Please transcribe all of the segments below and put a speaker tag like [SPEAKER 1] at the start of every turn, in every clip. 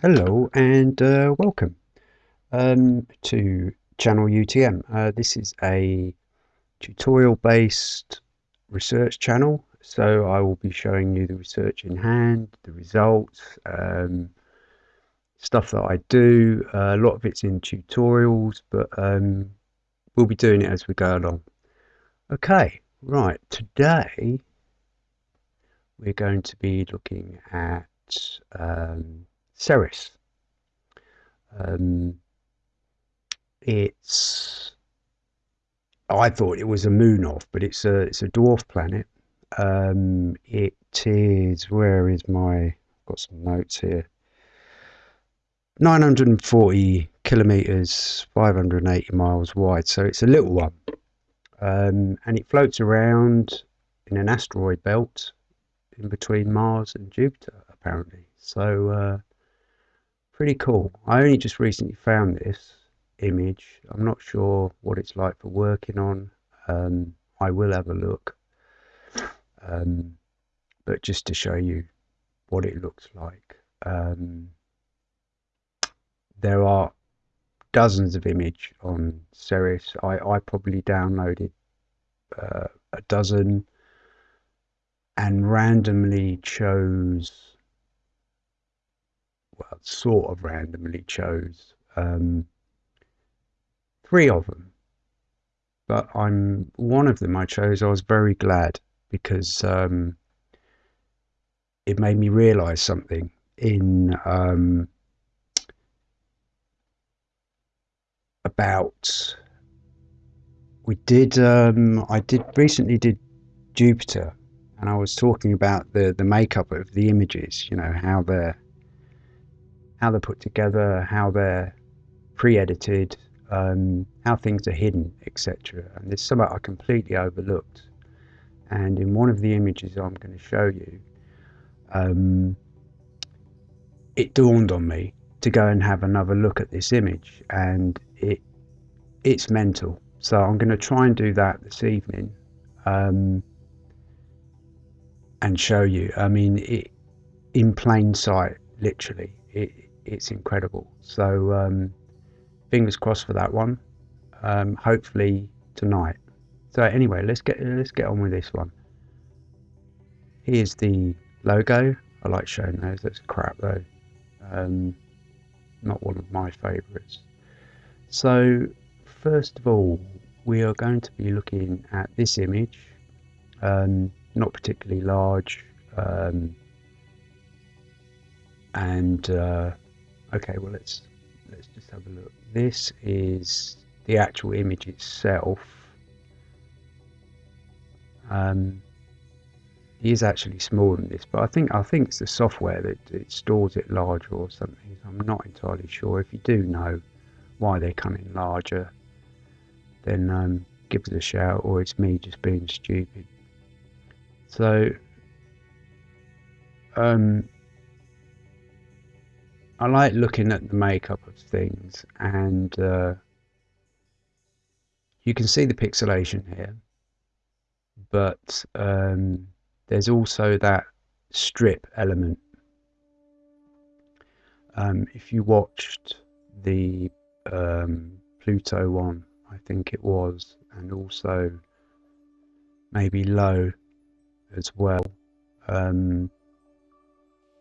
[SPEAKER 1] Hello and uh, welcome um, to channel UTM. Uh, this is a tutorial based research channel so I will be showing you the research in hand, the results, um, stuff that I do. Uh, a lot of it's in tutorials but um, we'll be doing it as we go along. Okay, right, today we're going to be looking at um, Ceres. Um, it's I thought it was a moon off, but it's a it's a dwarf planet. Um, it is where is my I've got some notes here. 940 kilometers, 580 miles wide, so it's a little one, um, and it floats around in an asteroid belt in between Mars and Jupiter, apparently. So uh, pretty cool. I only just recently found this image. I'm not sure what it's like for working on. Um, I will have a look. Um, but just to show you what it looks like. Um, there are dozens of image on Ceres. I, I probably downloaded uh, a dozen and randomly chose well, sort of randomly chose um, three of them. But I'm one of them I chose. I was very glad because um, it made me realise something in um, about we did um, I did recently did Jupiter and I was talking about the the makeup of the images you know how they're how they're put together, how they're pre-edited, um, how things are hidden, etc. And there's something I completely overlooked. And in one of the images I'm going to show you, um, it dawned on me to go and have another look at this image, and it it's mental. So I'm going to try and do that this evening, um, and show you. I mean, it in plain sight, literally. It, it's incredible. So um, fingers crossed for that one. Um, hopefully tonight. So anyway, let's get let's get on with this one. Here's the logo. I like showing those. That's crap though. Um, not one of my favourites. So first of all, we are going to be looking at this image. Um, not particularly large. Um, and uh, okay well let's let's just have a look. This is the actual image itself. Um, it is actually smaller than this but I think I think it's the software that it stores it larger or something. I'm not entirely sure. If you do know why they're coming larger then um, give us a shout or it's me just being stupid. So um, I like looking at the makeup of things and uh, you can see the pixelation here but um, there's also that strip element. Um, if you watched the um, Pluto one I think it was and also maybe low as well um,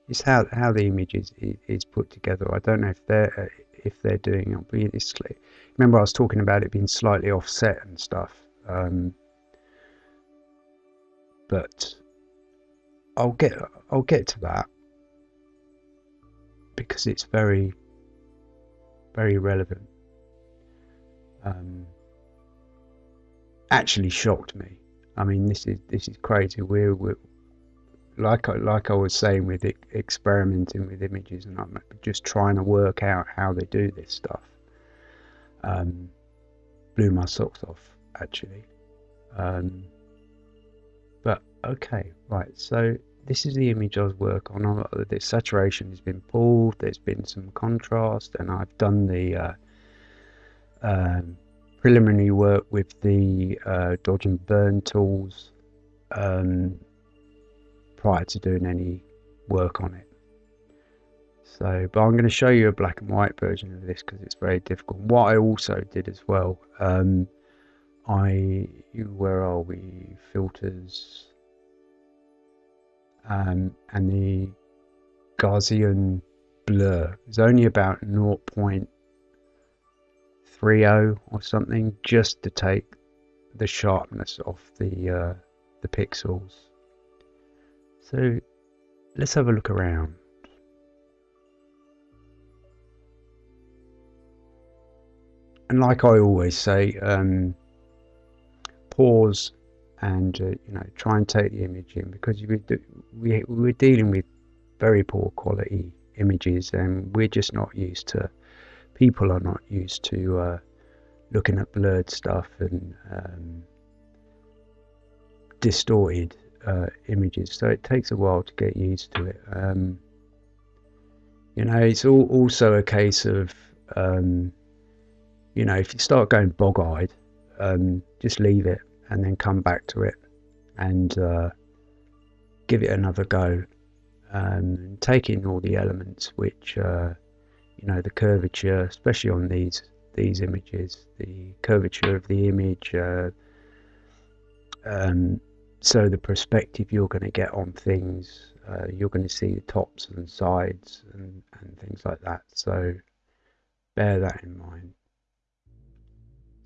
[SPEAKER 1] it's how how the image is, is put together. I don't know if they're if they're doing it obviously. Remember, I was talking about it being slightly offset and stuff. Um, but I'll get I'll get to that because it's very very relevant. Um, actually shocked me. I mean, this is this is crazy. We're, we're like I, like I was saying with it, experimenting with images, and I'm just trying to work out how they do this stuff. Um, blew my socks off actually. Um, but okay, right. So this is the image I was working on. The saturation has been pulled. There's been some contrast, and I've done the uh, um, preliminary work with the uh, dodge and burn tools. Um, prior to doing any work on it. So, but I'm going to show you a black and white version of this because it's very difficult. What I also did as well, um, I where are we? Filters, um, and the Gaussian blur is only about 0.30 or something, just to take the sharpness off the uh, the pixels. So let's have a look around. And like I always say, um, pause and uh, you know try and take the image in because we, we we're dealing with very poor quality images and we're just not used to people are not used to uh, looking at blurred stuff and um, distorted uh, images so it takes a while to get used to it um, you know it's all, also a case of um, you know if you start going bog-eyed um, just leave it and then come back to it and uh, give it another go. Um, take in all the elements which uh, you know the curvature, especially on these these images, the curvature of the image. Uh, um, so the perspective you're going to get on things, uh, you're going to see the tops and sides and, and things like that. So bear that in mind.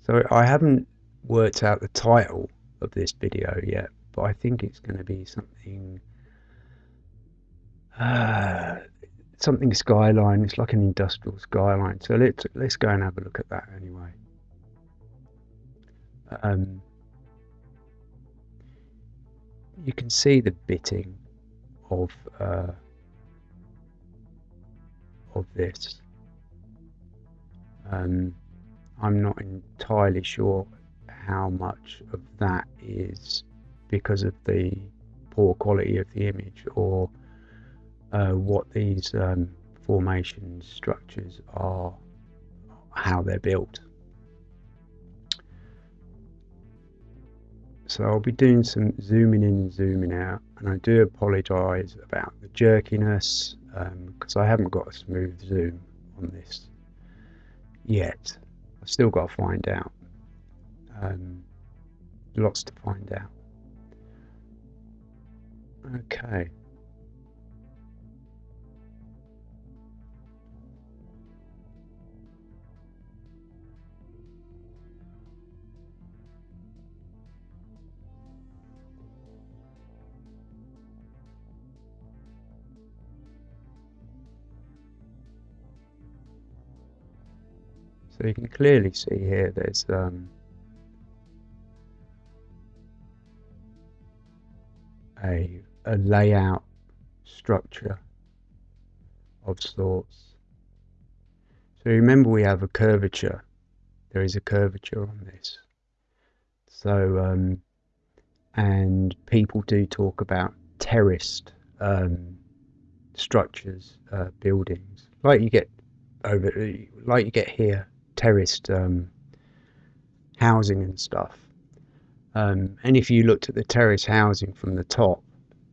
[SPEAKER 1] So I haven't worked out the title of this video yet, but I think it's going to be something uh, something skyline. It's like an industrial skyline. So let's let's go and have a look at that anyway. Um, you can see the bitting of uh, of this. Um, I'm not entirely sure how much of that is because of the poor quality of the image or uh, what these um, formation structures are, how they're built. So I'll be doing some zooming in and zooming out and I do apologise about the jerkiness because um, I haven't got a smooth zoom on this yet. I've still got to find out. Um, lots to find out. Okay. So you can clearly see here there's um, a, a layout structure of sorts. So remember we have a curvature. There is a curvature on this. So, um, and people do talk about terraced um, structures, uh, buildings, like you get over, like you get here, terraced um, housing and stuff. Um, and if you looked at the terrace housing from the top,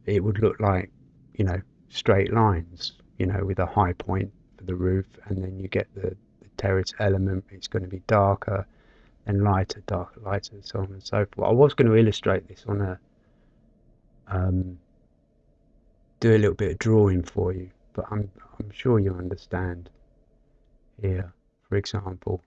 [SPEAKER 1] it would look like, you know, straight lines, you know, with a high point for the roof, and then you get the, the terrace element. It's going to be darker and lighter, darker, lighter, and so on and so forth. I was going to illustrate this on a, um, do a little bit of drawing for you, but I'm I'm sure you understand here, for example.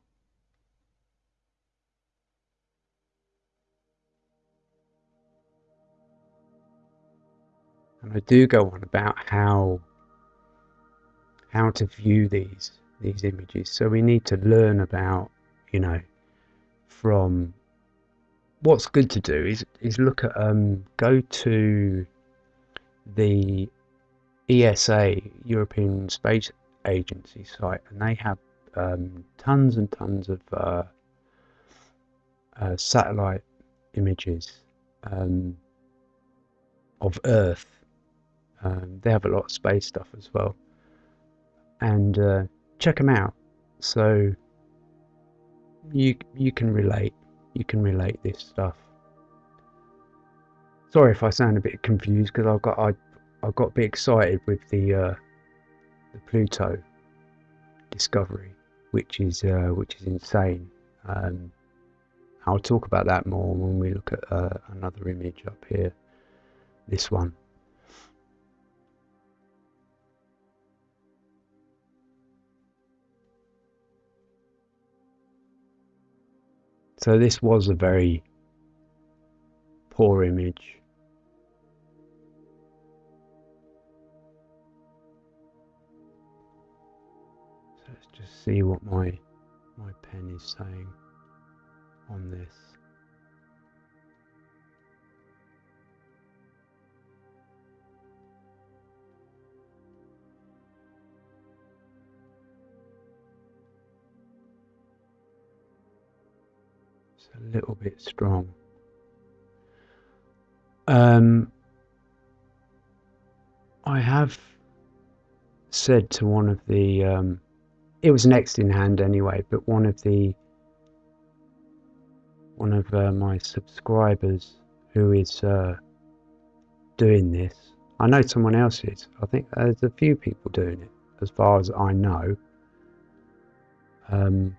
[SPEAKER 1] and I do go on about how how to view these these images. So we need to learn about, you know, from what's good to do is is look at um go to the ESA European Space Agency site and they have um, tons and tons of uh, uh, satellite images um, of Earth um, they have a lot of space stuff as well. And uh, check them out. So you you can relate. You can relate this stuff. Sorry if I sound a bit confused because I've got I I got a bit excited with the uh, the Pluto discovery, which is uh, which is insane. Um, I'll talk about that more when we look at uh, another image up here, this one. So this was a very poor image. See what my my pen is saying on this. It's a little bit strong. Um, I have said to one of the, um, it was next in hand anyway, but one of the, one of uh, my subscribers who is uh, doing this, I know someone else is. I think there's a few people doing it, as far as I know. Um,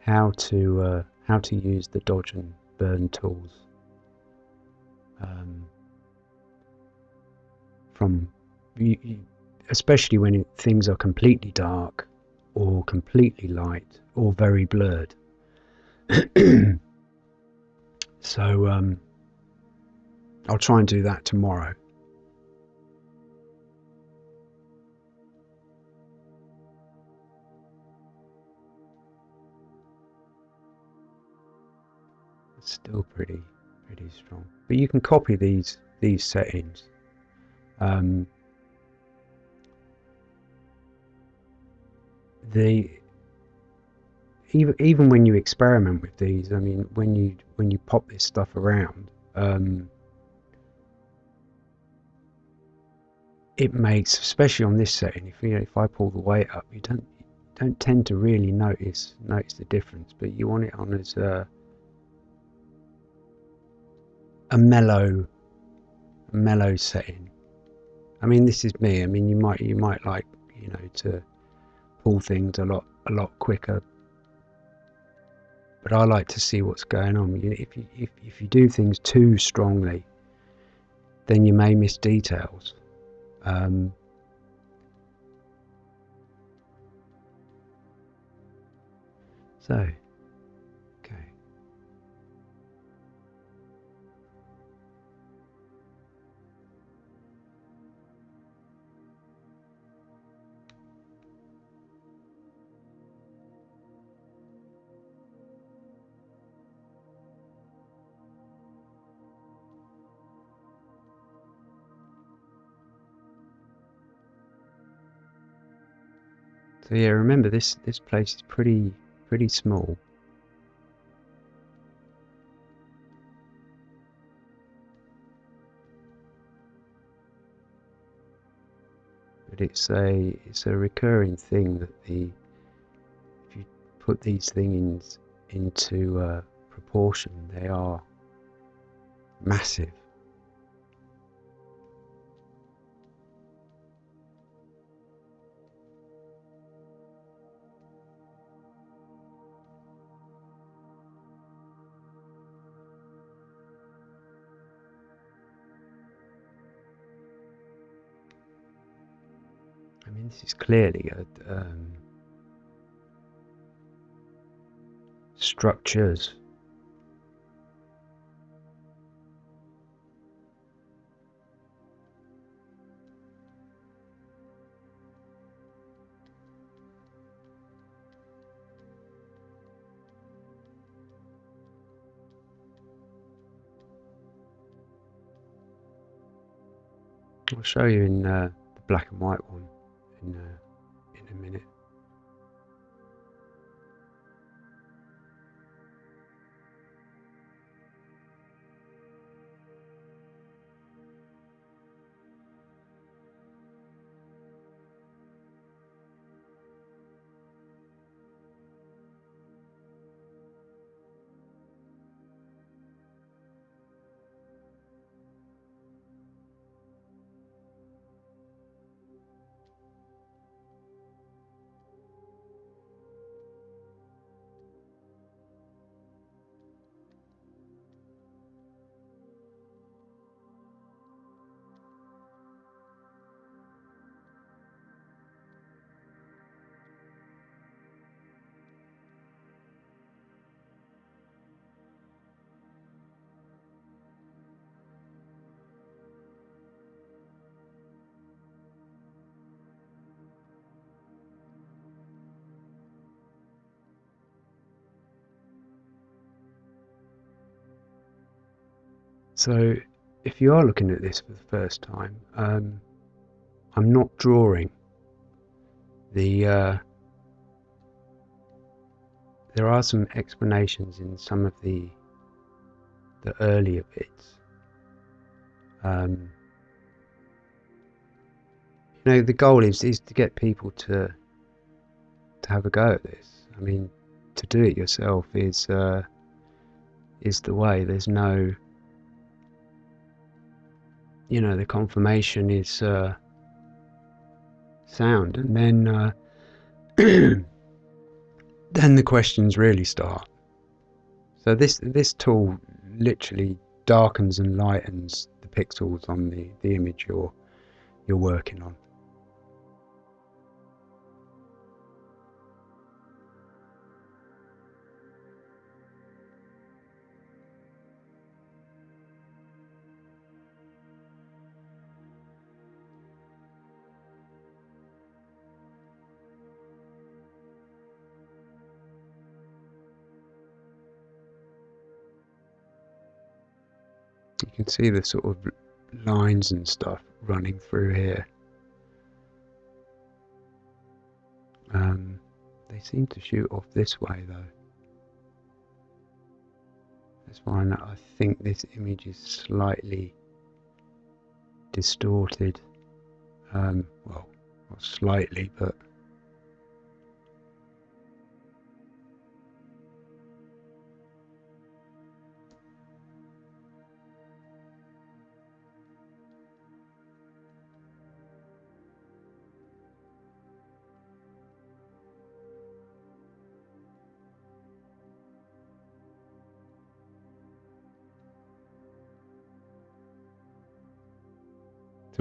[SPEAKER 1] how to uh, how to use the dodge and burn tools um, from you, you, especially when things are completely dark or completely light or very blurred. So um, I'll try and do that tomorrow. It's still pretty pretty strong. But you can copy these these settings. Um, the even even when you experiment with these I mean when you when you pop this stuff around um, it makes especially on this setting if you know, if I pull the weight up you don't you don't tend to really notice notice the difference but you want it on as a a mellow mellow setting. I mean this is me. I mean you might you might like you know to pull things a lot a lot quicker. But I like to see what's going on. If you if, if you do things too strongly then you may miss details. Um, so So yeah, remember this this place is pretty pretty small. But it's a it's a recurring thing that the if you put these things into uh, proportion, they are massive. This is clearly a, um, structures. I'll show you in uh, the black and white one in So, if you are looking at this for the first time, um, I'm not drawing. The uh, there are some explanations in some of the the earlier bits. Um, you know, the goal is is to get people to to have a go at this. I mean, to do it yourself is uh, is the way. There's no, you know, the confirmation is uh, sound, and then uh, then the questions really start. So this this tool literally darkens and lightens the pixels on the, the image you're you're working on. See the sort of lines and stuff running through here. Um, they seem to shoot off this way though. That's why I think this image is slightly distorted. Um, well, not slightly, but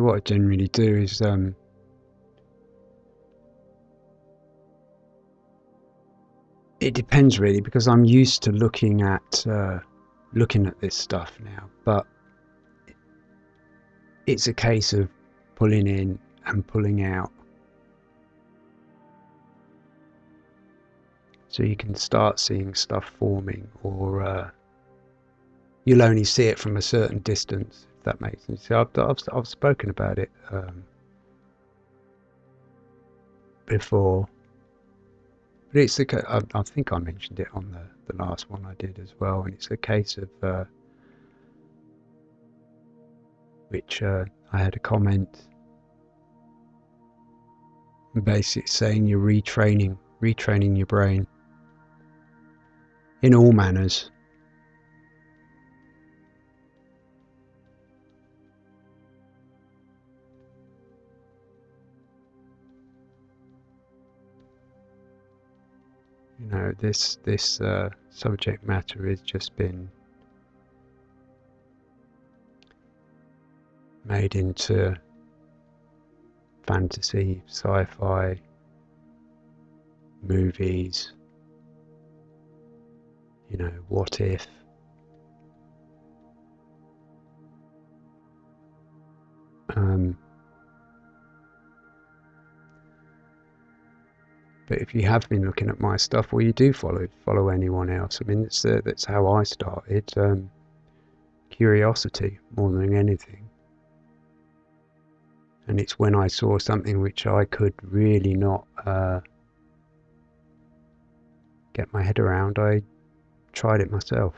[SPEAKER 1] what I generally do is um, it depends really because I'm used to looking at uh, looking at this stuff now, but it's a case of pulling in and pulling out. So you can start seeing stuff forming, or uh, you'll only see it from a certain distance that makes sense. So I've, I've, I've spoken about it um, before, but it's the I, I, think I mentioned it on the, the last one I did as well, and it's a case of uh, which uh, I had a comment basically saying you're retraining retraining your brain in all manners you know this this uh, subject matter has just been made into fantasy, sci-fi movies. You know, what if? Um, But if you have been looking at my stuff, well, you do follow follow anyone else. I mean, it's, uh, that's how I started. Um, curiosity more than anything. And it's when I saw something which I could really not uh, get my head around, I tried it myself.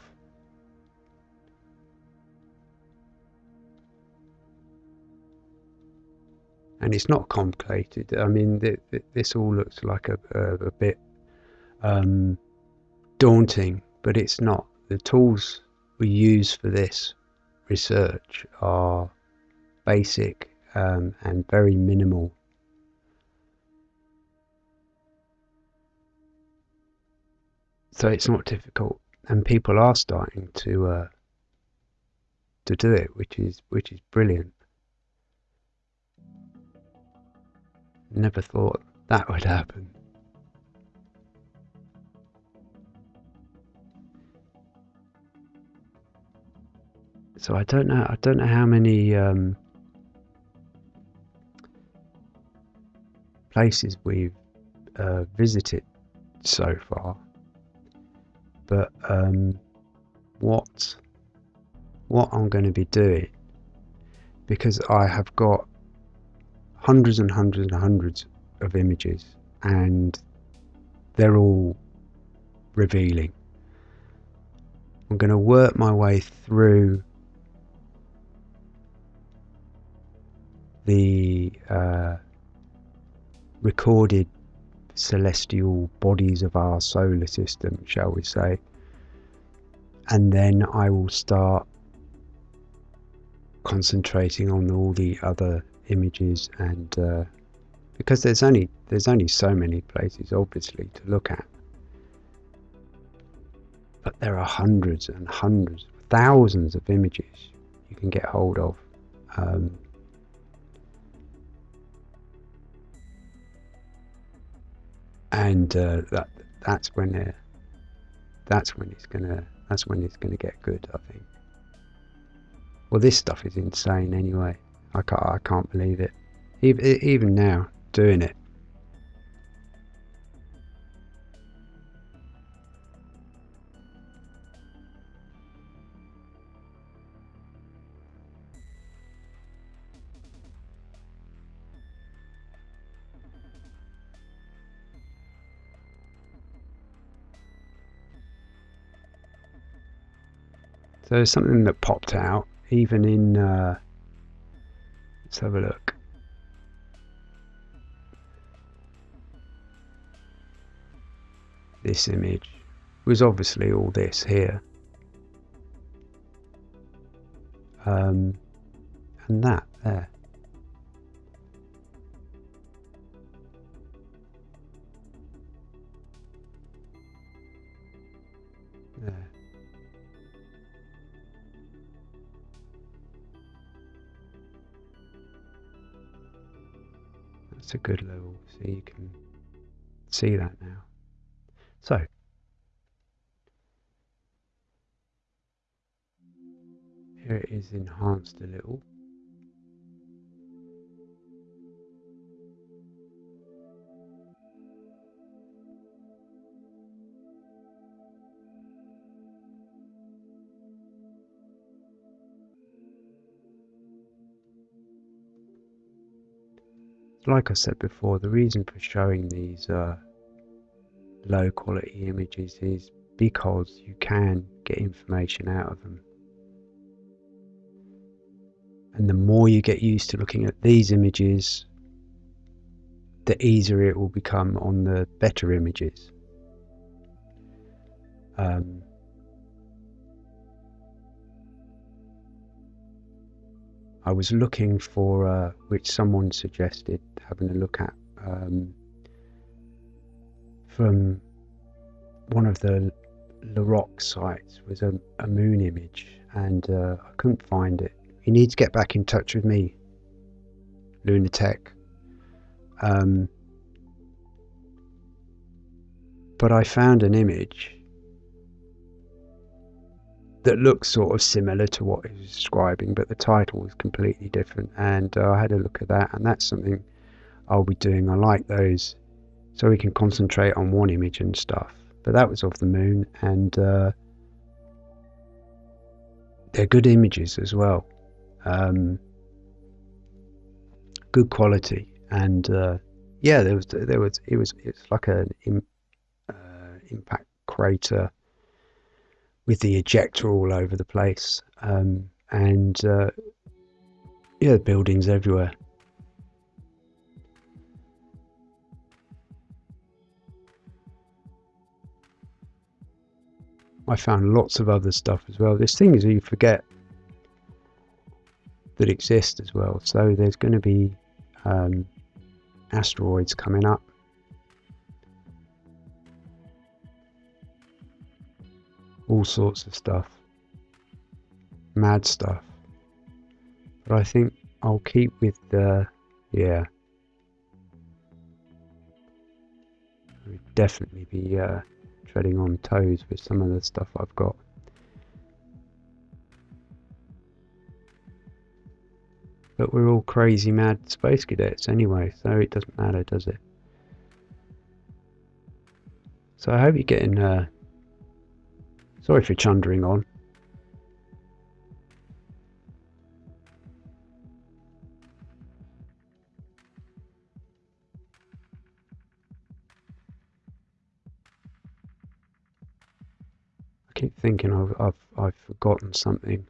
[SPEAKER 1] And it's not complicated. I mean, th- th- this all looks like a, a, a bit um, daunting, but it's not. The tools we use for this research are basic um, and very minimal. So it's not difficult, and people are starting to uh, to do it, which is which is brilliant. Never thought that would happen. So I don't know. I don't know how many um, places we've uh, visited so far, but um, what what I'm going to be doing because I have got hundreds and hundreds and hundreds of images and they're all revealing. I'm going to work my way through the uh, recorded celestial bodies of our solar system, shall we say, and then I will start concentrating on all the other images and uh, because there's only there's only so many places obviously to look at. But there are hundreds and hundreds thousands of images you can get hold of um, and uh, that that's when uh, that's when it's gonna that's when it's gonna get good I think. Well this stuff is insane anyway I can't I can't believe it even, even now doing it So something that popped out, even in. Uh, let's have a look. This image was obviously all this here. Um, and that there. That's a good level, so you can see that now. So, here it is enhanced a little. Like I said before, the reason for showing these uh, low quality images is because you can get information out of them. And the more you get used to looking at these images, the easier it will become on the better images. Um, I was looking for uh, which someone suggested having a look at um, from one of the LaRocque sites was a, a moon image and uh, I couldn't find it. You need to get back in touch with me, Lunatech. Um, but I found an image that looks sort of similar to what he was describing, but the title was completely different. And uh, I had a look at that, and that's something I'll be doing. I like those, so we can concentrate on one image and stuff. But that was of the moon, and uh, they're good images as well. Um, good quality, and uh, yeah, there was there was it was it's like an uh, impact crater with the ejecta all over the place, um, and uh, yeah, buildings everywhere. I found lots of other stuff as well. There's things you forget that exist as well. So there's going to be um, asteroids coming up. All sorts of stuff. Mad stuff. But I think I'll keep with the, yeah. definitely be uh, treading on toes with some of the stuff I've got. But we're all crazy mad space cadets anyway, so it doesn't matter, does it? So I hope you're getting, uh, Sorry for chundering on. I keep thinking I've, I've, I've forgotten something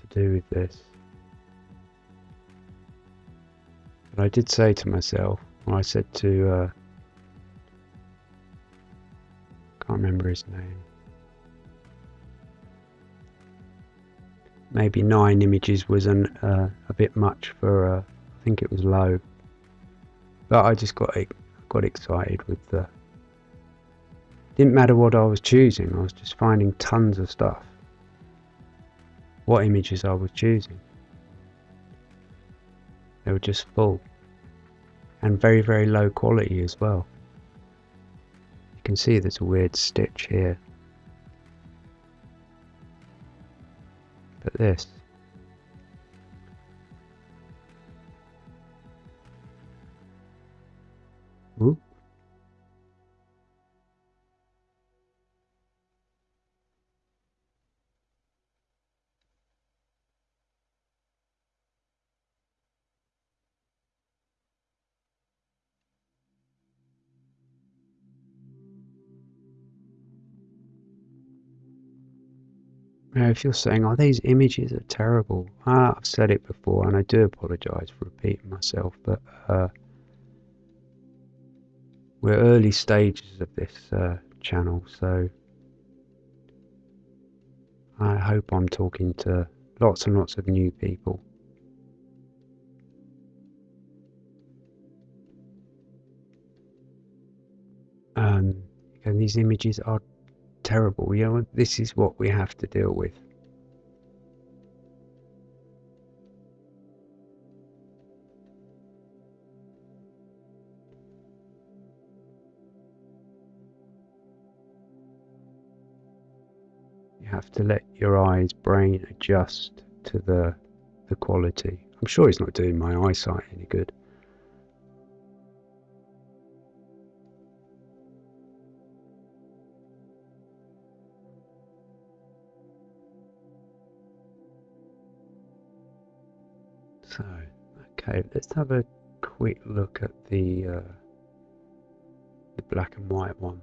[SPEAKER 1] to do with this. But I did say to myself, I said to, uh, can't remember his name, Maybe nine images was an, uh, a bit much for, uh, I think it was low. But I just got got excited with the. Didn't matter what I was choosing. I was just finding tons of stuff. What images I was choosing. They were just full. And very, very low quality as well. You can see there's a weird stitch here. But this. Ooh. Now, if you're saying, oh, these images are terrible, ah, I've said it before and I do apologise for repeating myself, but uh, we're early stages of this uh, channel, so I hope I'm talking to lots and lots of new people. Um, and these images are terrible. You know, this is what we have to deal with. You have to let your eyes brain adjust to the the quality. I'm sure it's not doing my eyesight any good. Okay, let's have a quick look at the uh, the black and white one.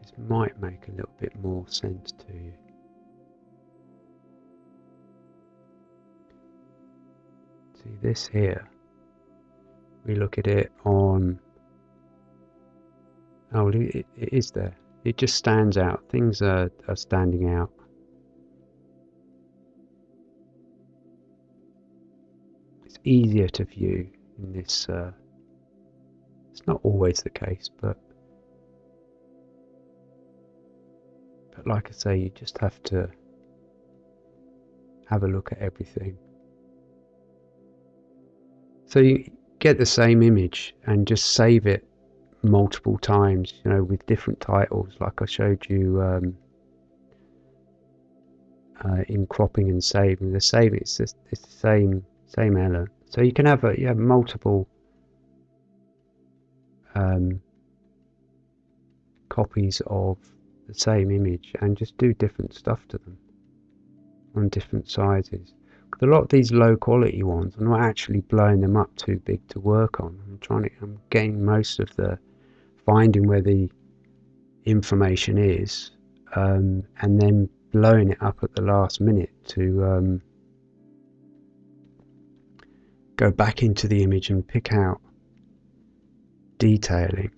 [SPEAKER 1] This might make a little bit more sense to you. See this here. We look at it on. Oh, it, it is there. It just stands out. Things are, are standing out. Easier to view in this. Uh, it's not always the case, but but like I say, you just have to have a look at everything. So you get the same image and just save it multiple times, you know, with different titles, like I showed you um, uh, in cropping and saving. The saving it's, just, it's the same same element. So you can have a, multiple um, copies of the same image and just do different stuff to them on different sizes. a lot of these low quality ones, I'm not actually blowing them up too big to work on. I'm trying to, I'm getting most of the finding where the information is um, and then blowing it up at the last minute to um, go back into the image and pick out detailing.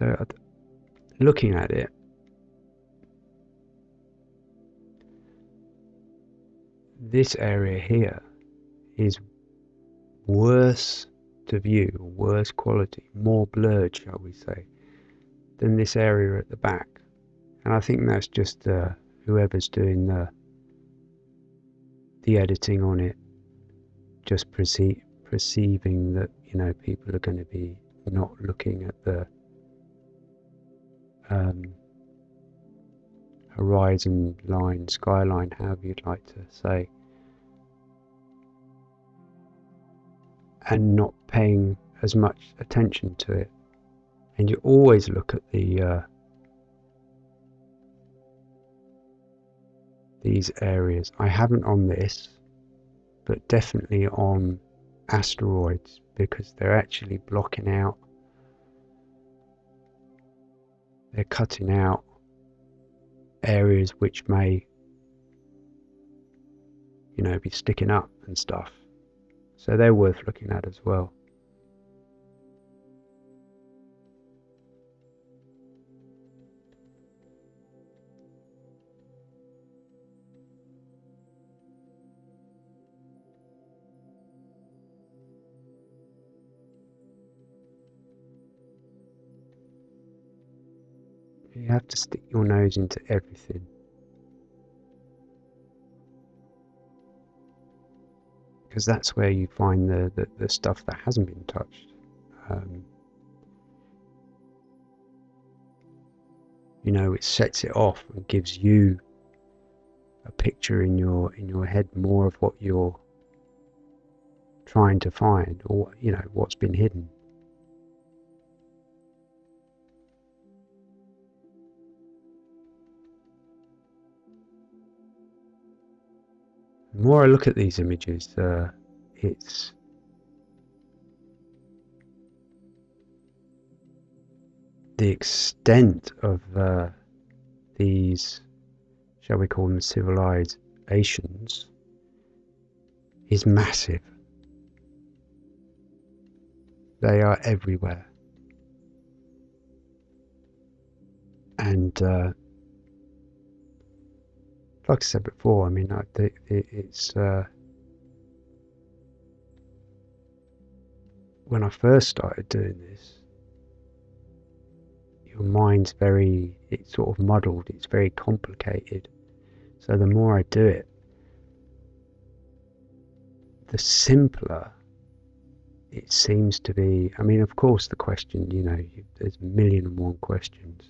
[SPEAKER 1] So, looking at it, this area here is worse to view, worse quality, more blurred, shall we say, than this area at the back. And I think that's just uh, whoever's doing the the editing on it, just perceiving that you know people are going to be not looking at the um, horizon line, skyline, however you'd like to say, and not paying as much attention to it. And you always look at the uh, these areas. I haven't on this, but definitely on asteroids because they're actually blocking out, they're cutting out areas which may, you know, be sticking up and stuff. So they're worth looking at as well. To stick your nose into everything. Because that's where you find the, the, the stuff that hasn't been touched. Um, you know, it sets it off and gives you a picture in your in your head more of what you're trying to find or you know what's been hidden The more I look at these images, uh, it's the extent of uh, these, shall we call them civilizations, is massive. They are everywhere. And uh, like I said before, I mean, I, it, it's uh, when I first started doing this, your mind's very, it's sort of muddled, it's very complicated. So the more I do it, the simpler it seems to be. I mean, of course, the question, you know, there's a million and one questions,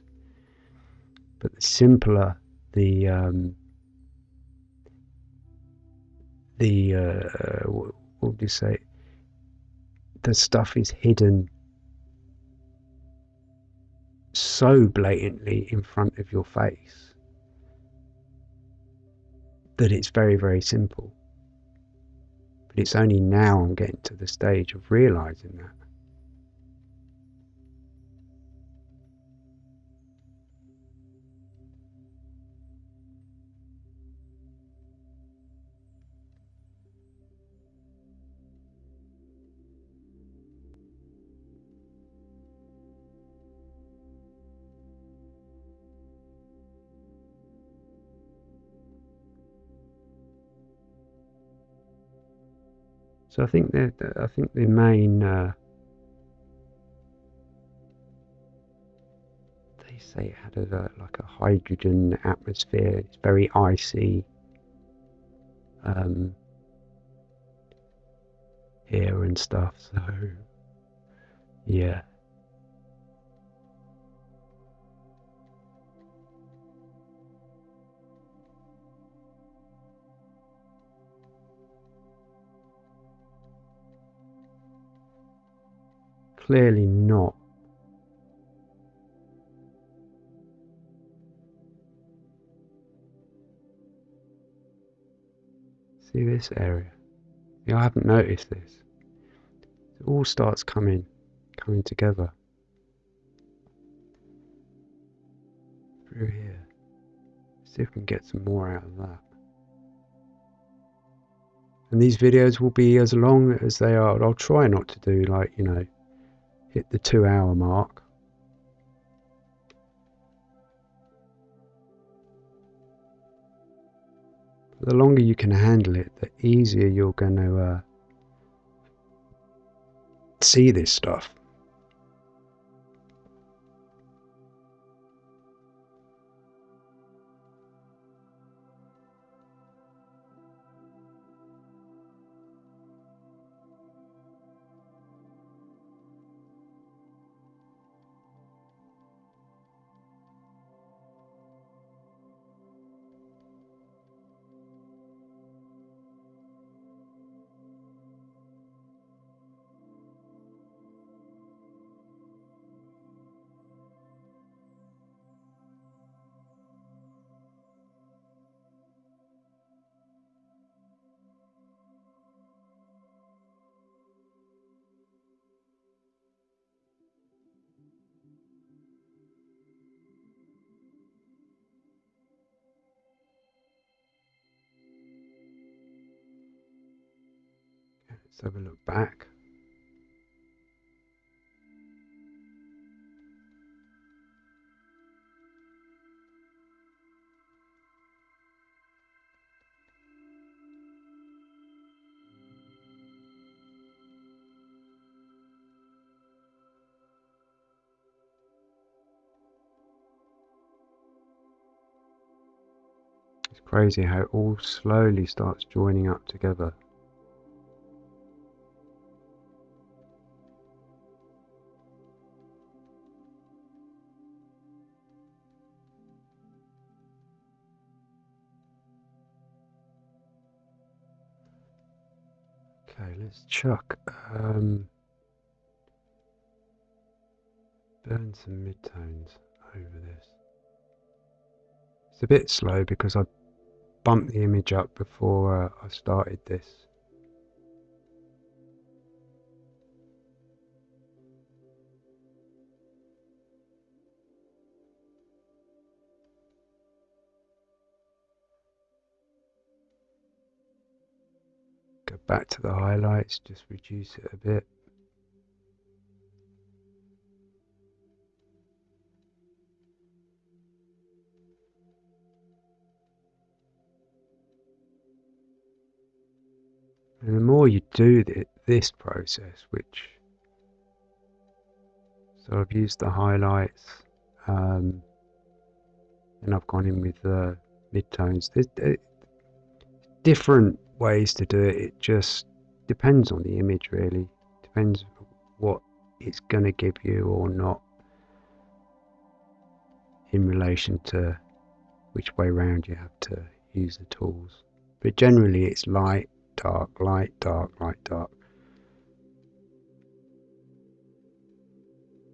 [SPEAKER 1] but the simpler the um, the uh, what would you say? The stuff is hidden so blatantly in front of your face that it's very very simple. But it's only now I'm getting to the stage of realizing that. So I think that I think the main uh, they say it had a, like a hydrogen atmosphere. It's very icy um, here and stuff. So yeah. Clearly not. See this area? Yeah, I haven't noticed this. It all starts coming, coming together. Through here. See if we can get some more out of that. And these videos will be as long as they are. I'll try not to do like, you know, hit the two hour mark. the longer you can handle it, the easier you're going to uh, see this stuff. Let's have a look back. It's crazy how it all slowly starts joining up together. Chuck um, burn some midtones over this. It's a bit slow because I bumped the image up before uh, I started this. Back to the highlights, just reduce it a bit. And the more you do this process, which so I've used the highlights, um, and I've gone in with the midtones. There's, different ways to do it. It just depends on the image, really. Depends what it's going to give you or not in relation to which way round you have to use the tools. But generally, it's light dark, light, dark, light, dark.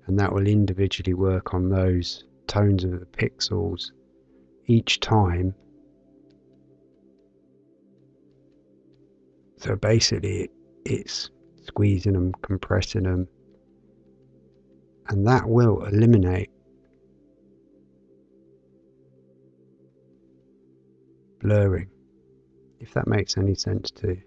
[SPEAKER 1] And that will individually work on those tones of the pixels each time. So basically, it's squeezing them, compressing them, and that will eliminate blurring if that makes any sense to you.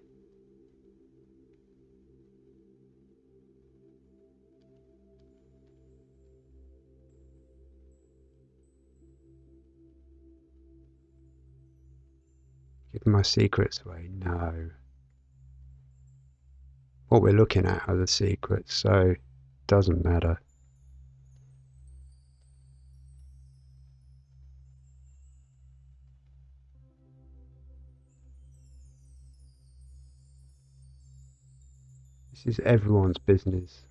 [SPEAKER 1] Give my secrets away? No. What we're looking at are the secrets, so it doesn't matter. This is everyone's business.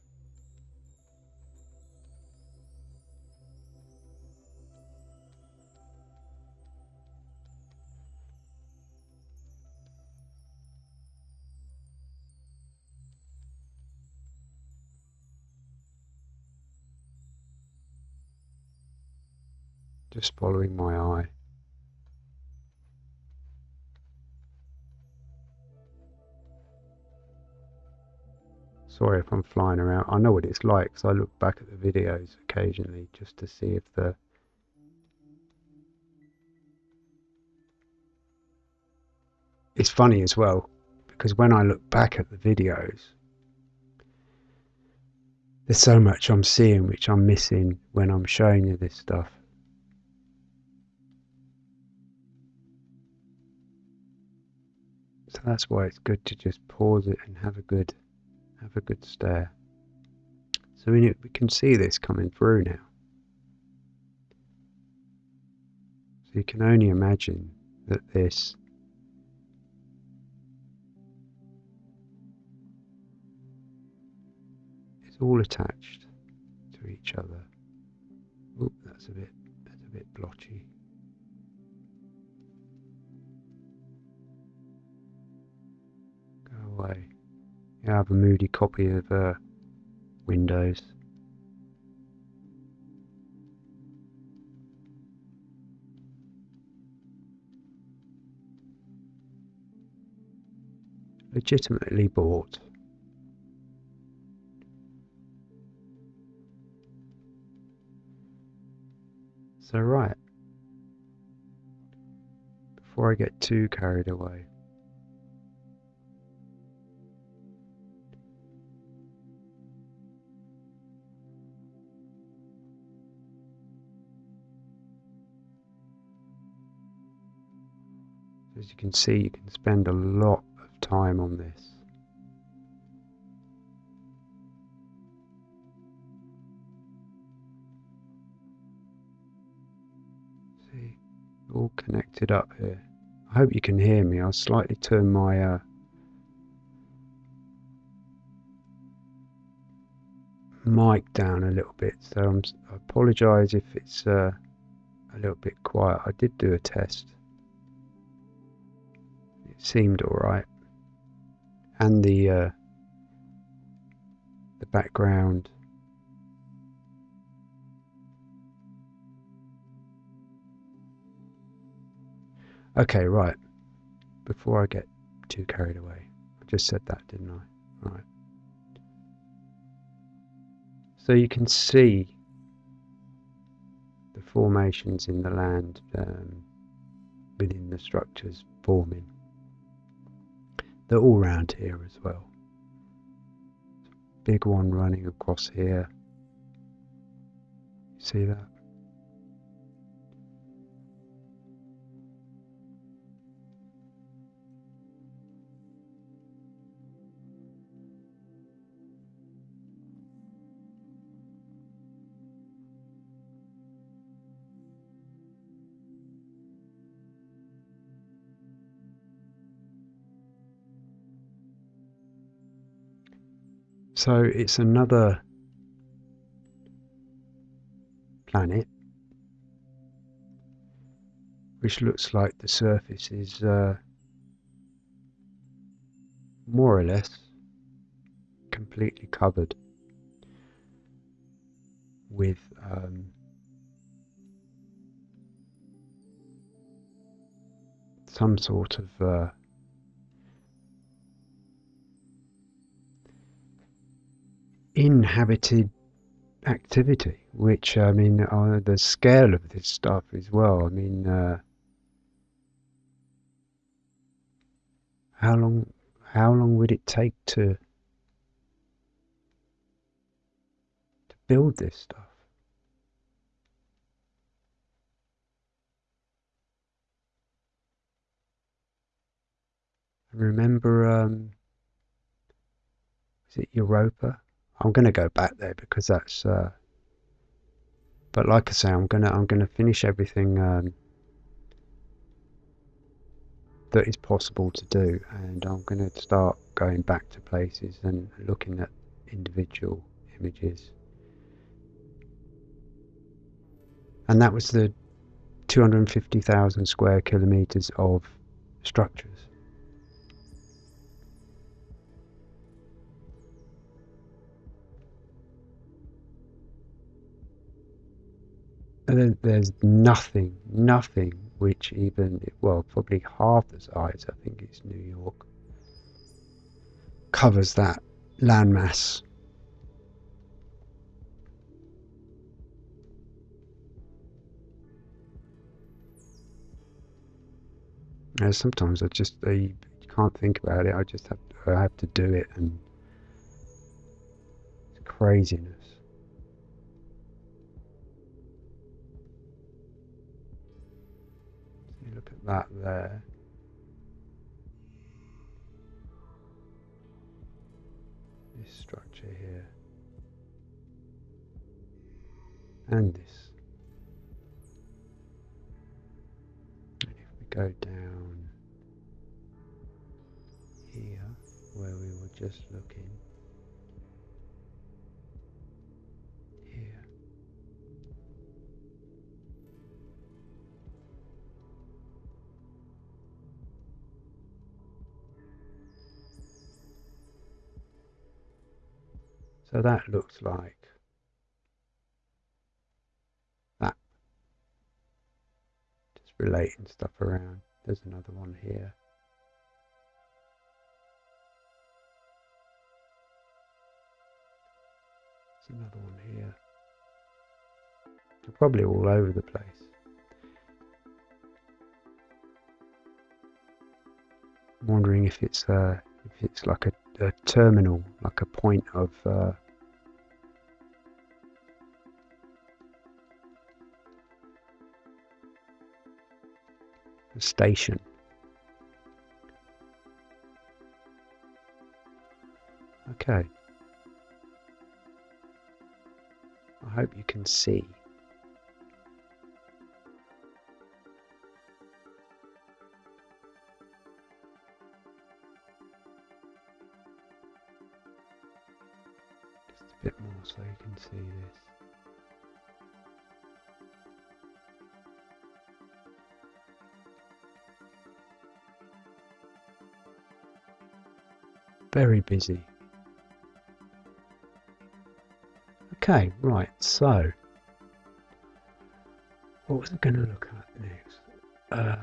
[SPEAKER 1] Just following my eye. Sorry if I'm flying around. I know what it's like because I look back at the videos occasionally just to see if the it's funny as well because when I look back at the videos there's so much I'm seeing which I'm missing when I'm showing you this stuff. That's why it's good to just pause it and have a good have a good stare. So we, we can see this coming through now. So you can only imagine that this is all attached to each other. Oop, that's a bit that's a bit blotchy. I have a moody copy of uh, Windows. Legitimately bought. So right, before I get too carried away, As you can see, you can spend a lot of time on this. See, all connected up here. I hope you can hear me. I'll slightly turn my uh, mic down a little bit, so I'm, I apologise if it's uh, a little bit quiet. I did do a test. Seemed alright. And the uh, the background Okay, right. Before I get too carried away. I just said that, didn't I? Right. So you can see the formations in the land um, within the structures forming. They're all round here as well. Big one running across here. See that? So it's another planet which looks like the surface is uh, more or less completely covered with um, some sort of uh, inhabited activity, which I mean, uh, the scale of this stuff as well. I mean, uh, how long, how long would it take to to build this stuff? remember, um, is it Europa? I'm going to go back there because that's. Uh, but like I say, I'm gonna I'm gonna finish everything um, that is possible to do, and I'm gonna start going back to places and looking at individual images. And that was the 250,000 square kilometers of structures. There's nothing, nothing which even, well, probably half the size, I think it's New York, covers that landmass. And sometimes I just I can't think about it. I just have to, I have to do it, and it's craziness. That there. This structure here. And this. And if we go down here where we were just looking, So that looks like that. Just relating stuff around. There's another one here. There's another one here. They're probably all over the place. I'm wondering if it's uh, if it's like a a terminal, like a point of uh, a station. Okay. I hope you can see. So you can see this. Very busy. Okay, right, so what was I going to look at next? Uh,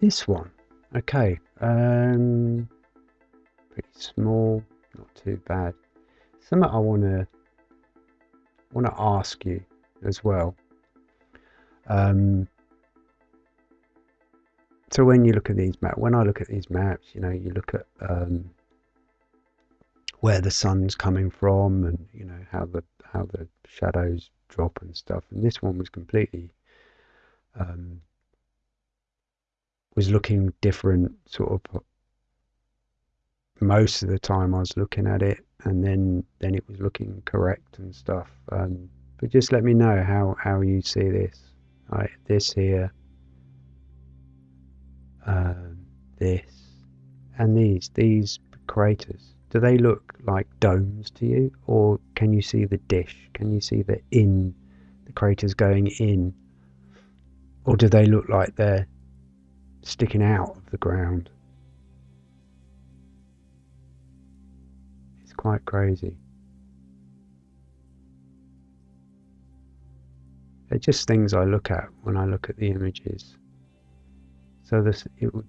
[SPEAKER 1] this one. Okay, um, pretty small, not too bad. Something I want to want to ask you as well. Um, so when you look at these maps, when I look at these maps, you know, you look at um, where the sun's coming from, and you know how the how the shadows drop and stuff. And this one was completely um, was looking different, sort of. Most of the time, I was looking at it, and then then it was looking correct and stuff. Um, but just let me know how how you see this. Right, this here um, this, and these, these craters, do they look like domes to you, or can you see the dish? Can you see the in, the craters going in, or do they look like they're sticking out of the ground? Quite crazy. They're just things I look at when I look at the images. So this it would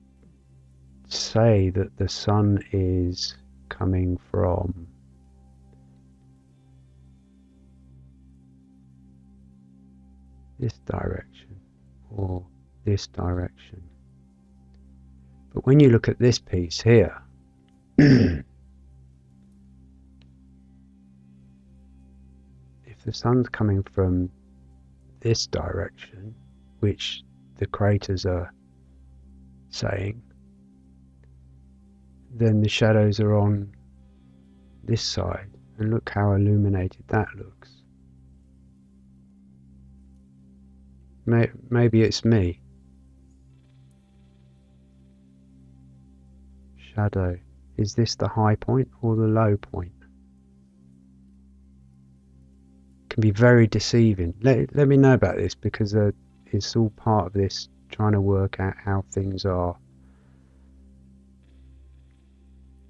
[SPEAKER 1] say that the sun is coming from this direction or this direction. But when you look at this piece here, the sun's coming from this direction, which the craters are saying, then the shadows are on this side, and look how illuminated that looks. Maybe it's me. Shadow. Is this the high point or the low point? Can be very deceiving. Let, let me know about this because uh, it's all part of this trying to work out how things are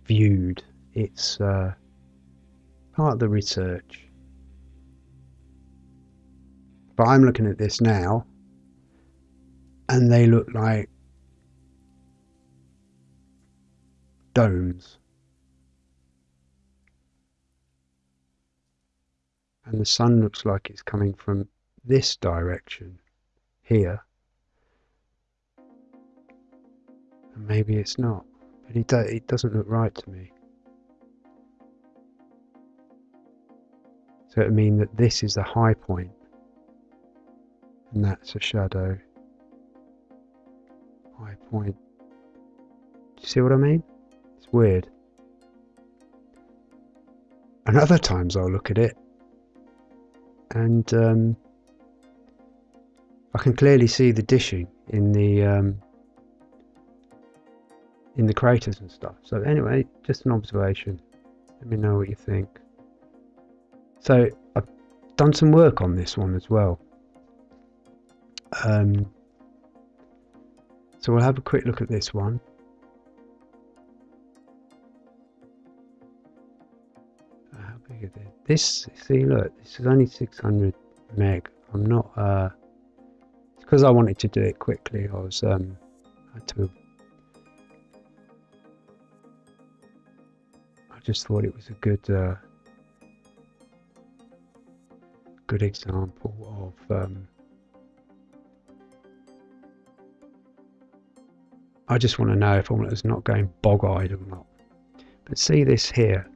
[SPEAKER 1] viewed. It's uh, part of the research. But I'm looking at this now, and they look like domes. And the sun looks like it's coming from this direction here. And maybe it's not. But it, do, it doesn't look right to me. So it mean that this is the high point, and that's a shadow. High point. Do you see what I mean? It's weird. And other times I'll look at it and um, I can clearly see the dishing in the um, in the craters and stuff. So anyway, just an observation. Let me know what you think. So I've done some work on this one as well. Um, so we'll have a quick look at this one. How big is it? This, see, look, this is only 600 meg. I'm not, uh, because I wanted to do it quickly. I was, um, I had to just thought it was a good uh, good example of um, I just want to know if is not going bog-eyed or not. But see this here.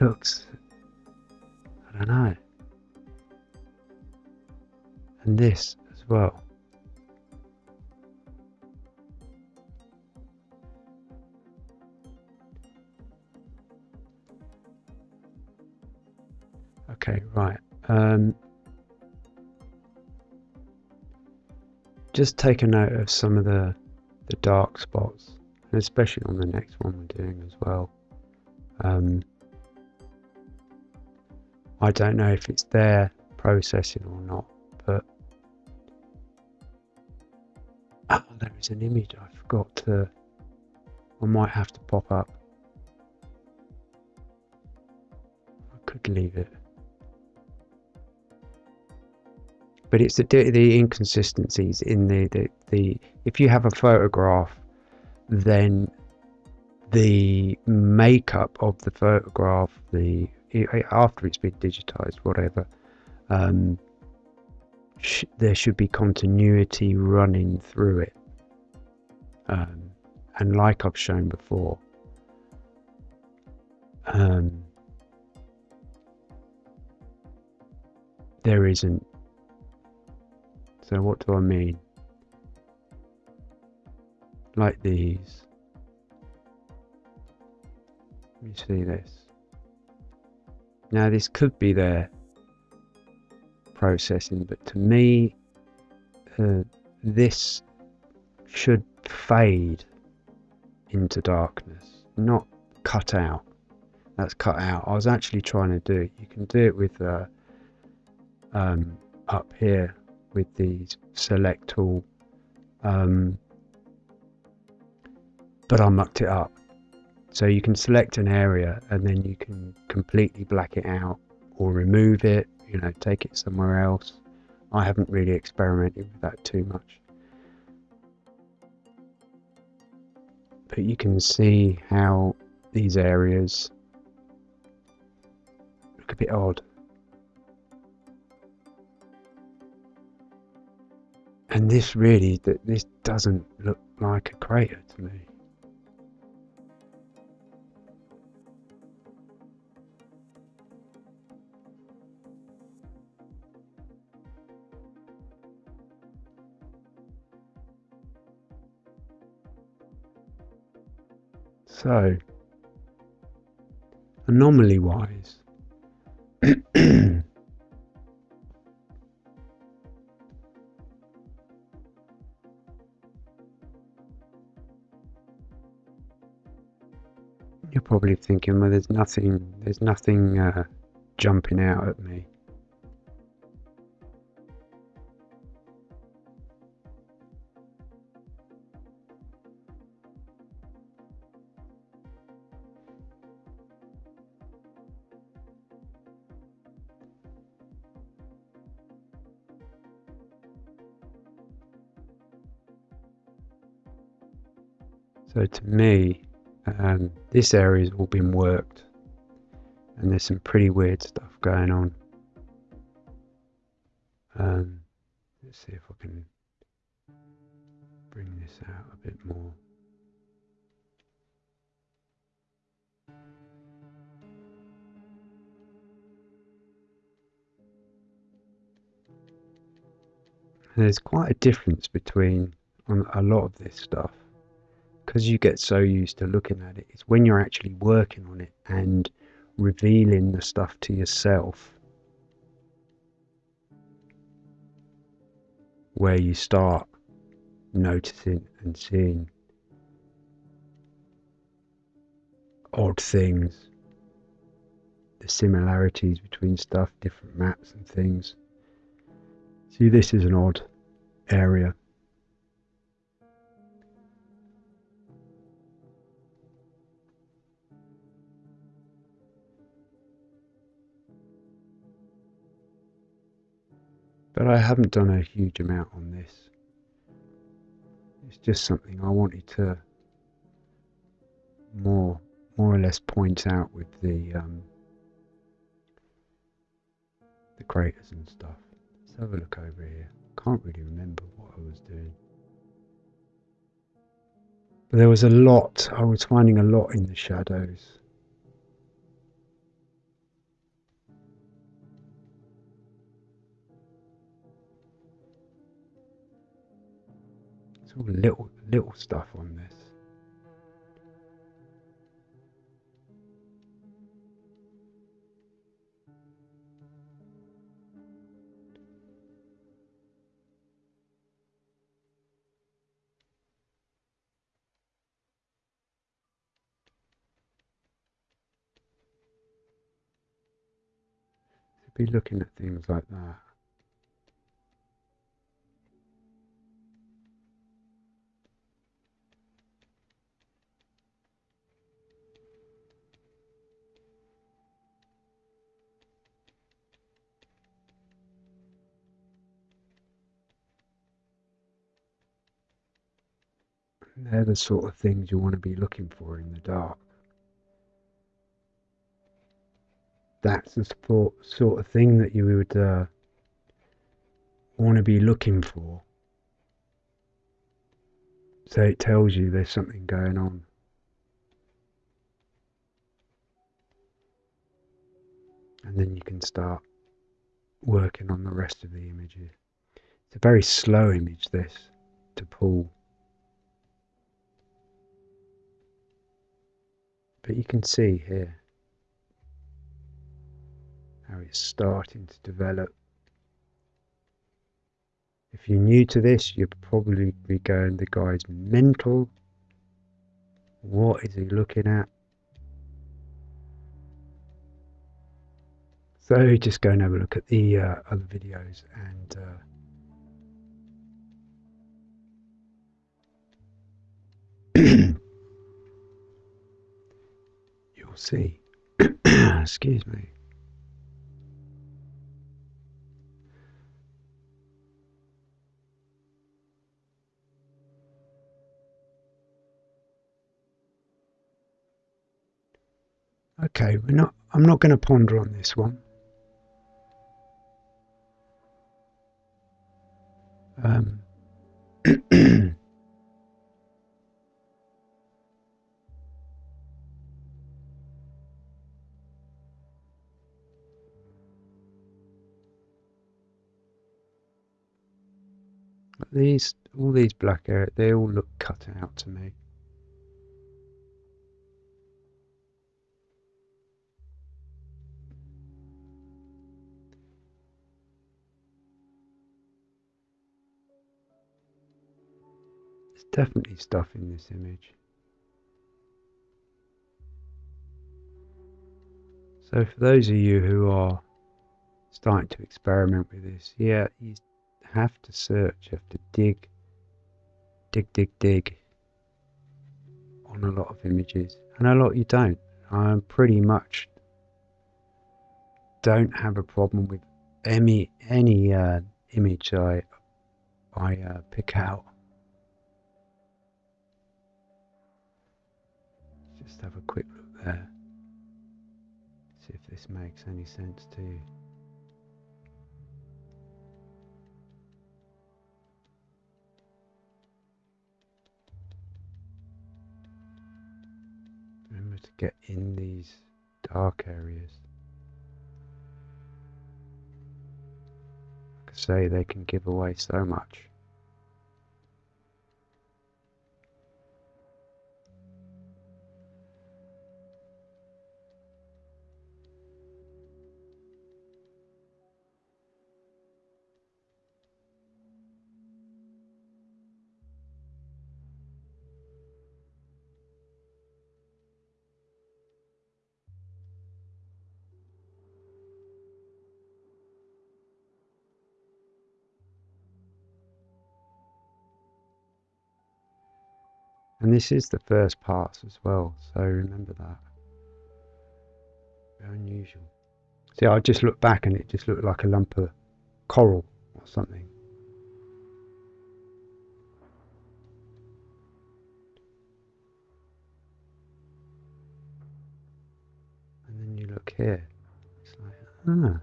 [SPEAKER 1] Looks, I don't know. And this as well. Okay, right. Um, just take a note of some of the the dark spots, and especially on the next one we're doing as well. Um, I don't know if it's there processing or not, but oh, there is an image I forgot to. I might have to pop up. I could leave it. but it's the the inconsistencies in the, the the if you have a photograph then the makeup of the photograph the after it's been digitized whatever um, sh there should be continuity running through it um, and like I've shown before um, there isn't so what do I mean? Like these. Let me see this. Now this could be their processing, but to me, uh, this should fade into darkness, not cut out. That's cut out. I was actually trying to do it. You can do it with uh, um, up here with the select tool um, but I mucked it up so you can select an area and then you can completely black it out or remove it you know take it somewhere else. I haven't really experimented with that too much. But you can see how these areas look a bit odd. And this really, this doesn't look like a crater to me. So, anomaly wise, You're probably thinking, well, there's nothing, there's nothing uh, jumping out at me. So to me, um, this area's all been worked and there's some pretty weird stuff going on. Um, let's see if I can bring this out a bit more. there's quite a difference between on a lot of this stuff because you get so used to looking at it, it's when you're actually working on it and revealing the stuff to yourself where you start noticing and seeing odd things, the similarities between stuff, different maps and things. See, this is an odd area. But I haven't done a huge amount on this. It's just something I wanted to more more or less point out with the um, the craters and stuff. Let's have a look over here. Can't really remember what I was doing. But there was a lot, I was finding a lot in the shadows. All little little stuff on this. be looking at things like that. The sort of things you want to be looking for in the dark. That's the sort of thing that you would uh, want to be looking for. So it tells you there's something going on. And then you can start working on the rest of the images. It's a very slow image, this, to pull. But you can see here how it's starting to develop. If you're new to this, you'll probably be going, the guy's mental. What is he looking at? So just go and have a look at the uh, other videos and uh, see. Excuse me. Okay, we're not. I'm not going to ponder on this one. Um, these, all these black areas, they all look cut out to me. There's definitely stuff in this image. So for those of you who are starting to experiment with this, yeah, you have to search, you have to dig, dig, dig, dig on a lot of images, and a lot you don't. I pretty much don't have a problem with any any uh, image I I uh, pick out. just have a quick look there. See if this makes any sense to you. Remember to get in these dark areas. Like I say, they can give away so much. And this is the first pass as well, so remember that. Very unusual. See, I just looked back and it just looked like a lump of coral or something. And then you look here, it's like, ah,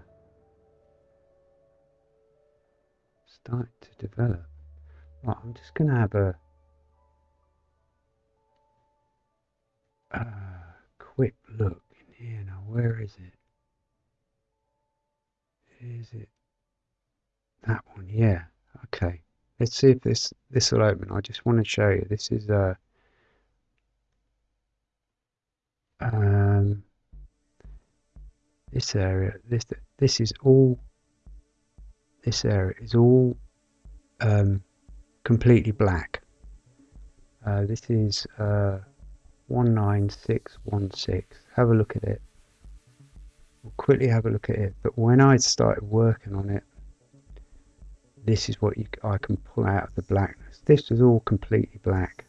[SPEAKER 1] start to develop. Right, I'm just going to have a uh, quick look in here now. Where is it? Is it that one? Yeah. Okay. let's see if this this will open. I just want to show you. This is a uh, um, this area. This this is all. This area is all um, completely black. Uh, this is uh, 19616. Have a look at it. We'll quickly have a look at it. But when I started working on it, this is what you, I can pull out of the blackness. This is all completely black.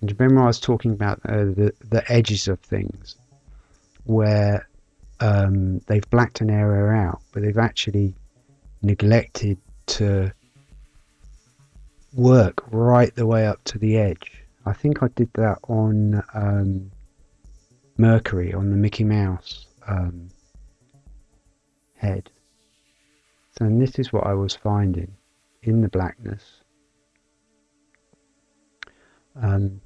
[SPEAKER 1] And remember I was talking about uh, the, the edges of things where um, they've blacked an area out, but they've actually neglected to work right the way up to the edge. I think I did that on um, Mercury, on the Mickey Mouse um, head. So and this is what I was finding in the blackness. Um,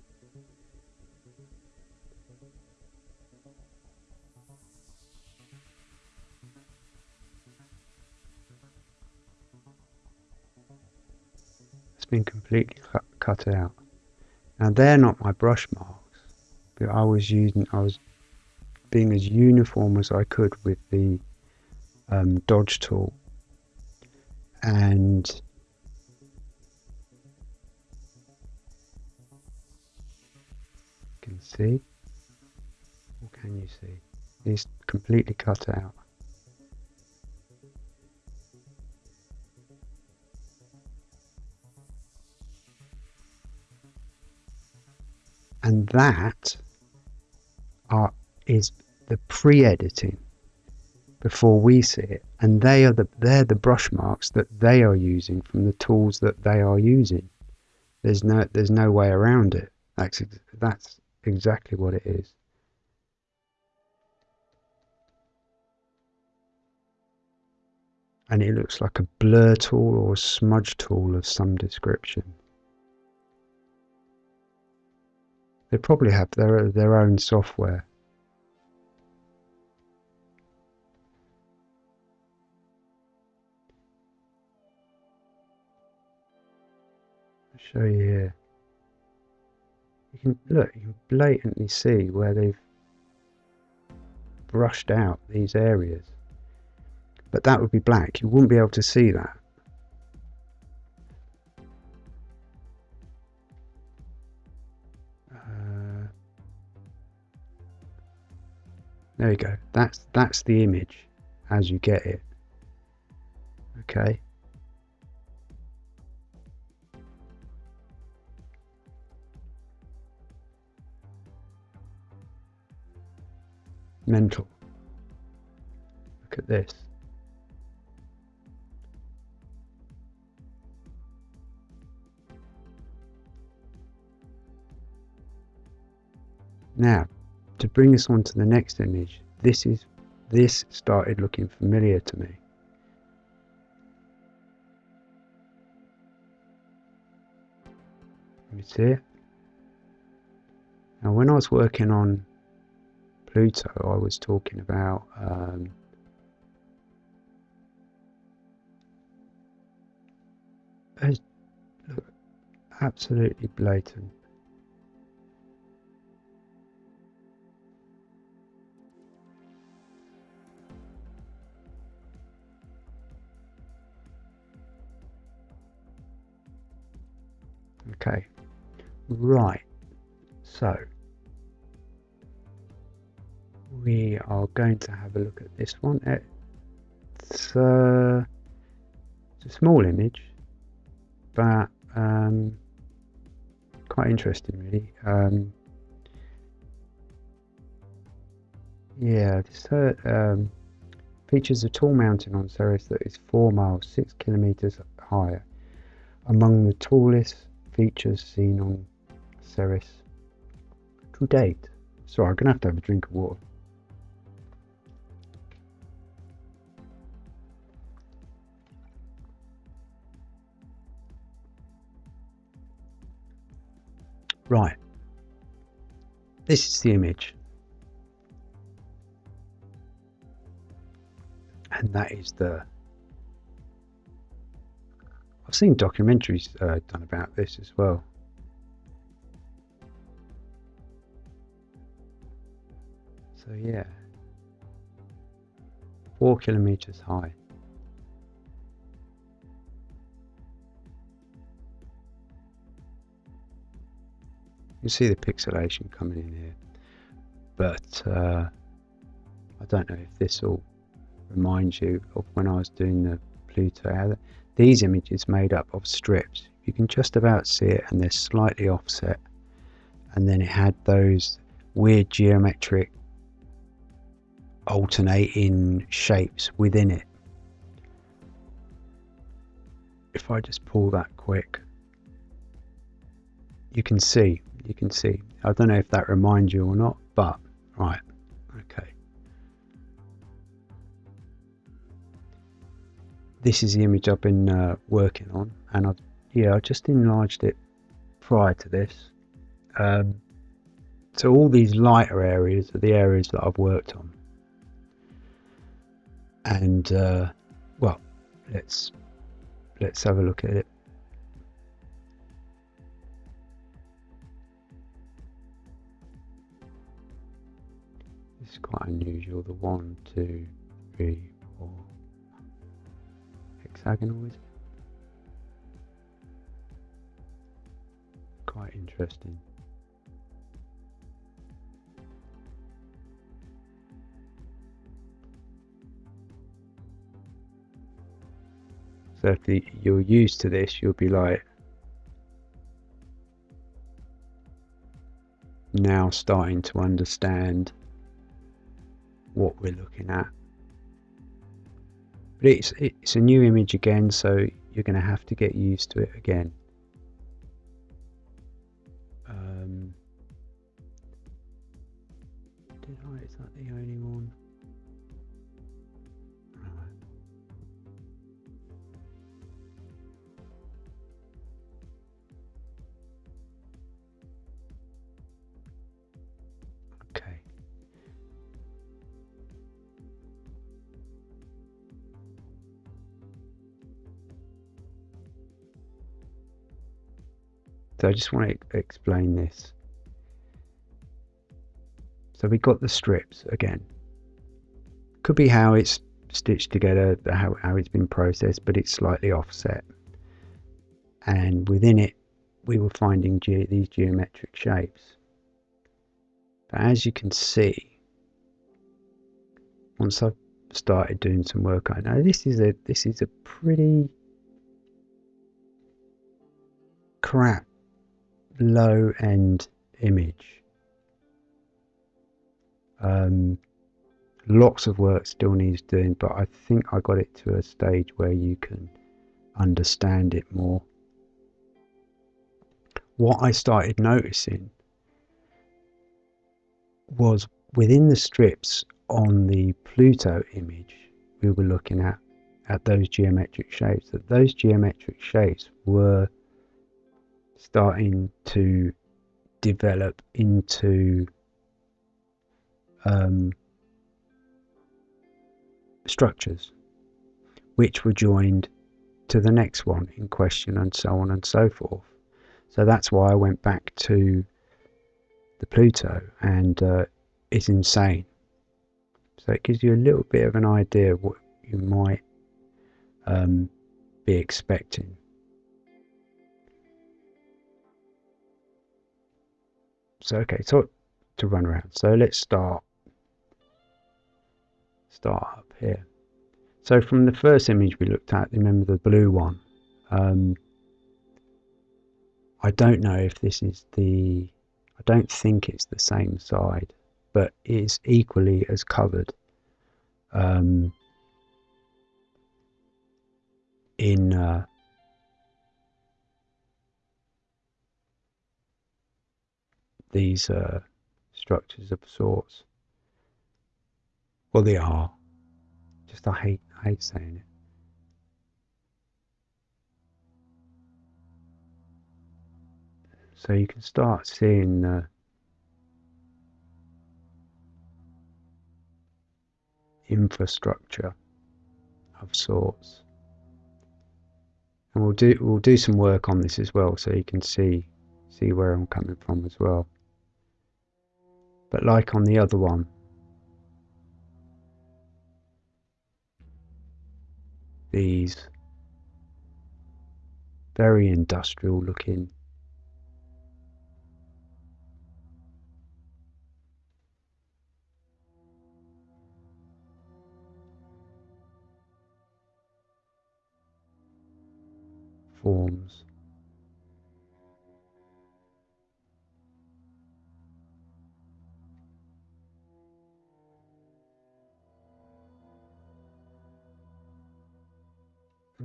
[SPEAKER 1] been completely cut, out. Now they're not my brush marks, but I was using, I was being as uniform as I could with the um, dodge tool. And you can see? What can you see? It's completely cut out and that are, is the pre-editing before we see it. And they are the they're the brush marks that they are using from the tools that they are using. There's no there's no way around it. That's that's exactly what it is. And it looks like a blur tool or a smudge tool of some description they probably have their their own software I'll show you here. You can look, you can blatantly see where they've brushed out these areas. But that would be black. You wouldn't be able to see that. There you go. That's that's the image as you get it. Okay. Mental. Look at this. Now, to bring us on to the next image, this is this started looking familiar to me. Me see it. Now when I was working on Pluto, I was talking about um, absolutely blatant. Okay, right, so we are going to have a look at this one. It's, uh, it's a small image, but um, quite interesting, really. Um, yeah, this uh, um, features a tall mountain on Ceres that is 4 miles, 6 kilometers higher. Among the tallest features seen on Ceres to date. Sorry, I'm going to have to have a drink of water. Right. This is the image. And that is the I've seen documentaries uh, done about this as well. So yeah, four kilometers high. You see the pixelation coming in here, but uh, I don't know if this will remind you of when I was doing the Pluto. These images made up of strips. You can just about see it, and they're slightly offset. And then it had those weird geometric alternating shapes within it. If I just pull that quick, you can see, you can see. I don't know if that reminds you or not, but right, This is the image I've been uh, working on, and I've yeah, I just enlarged it prior to this. Um, so all these lighter areas are the areas that I've worked on and uh, well let's let's have a look at it this is quite unusual the one two three it quite interesting So if the, you're used to this, you'll be like, now starting to understand what we're looking at. But it's it's a new image again, so you're going to have to get used to it again. So I just want to explain this. So we got the strips again. Could be how it's stitched together, how, how it's been processed, but it's slightly offset. And within it, we were finding ge these geometric shapes. But as you can see, once I've started doing some work, I know this is a this is a pretty crap low end image. Um, lots of work still needs doing, but I think I got it to a stage where you can understand it more. What I started noticing was within the strips on the Pluto image we were looking at, at those geometric shapes, that those geometric shapes were starting to develop into um, structures which were joined to the next one in question and so on and so forth. So that's why I went back to the Pluto and uh, it's insane. So it gives you a little bit of an idea what you might um, be expecting. So okay, so to run around. So let's start start up here. So from the first image we looked at, remember the blue one. Um, I don't know if this is the. I don't think it's the same side, but it's equally as covered. Um, in uh, these uh, structures of sorts. Well, they are. Just I hate I hate saying it. So you can start seeing the infrastructure of sorts. And we'll do we'll do some work on this as well so you can see see where I'm coming from as well. But like on the other one, these very industrial looking forms.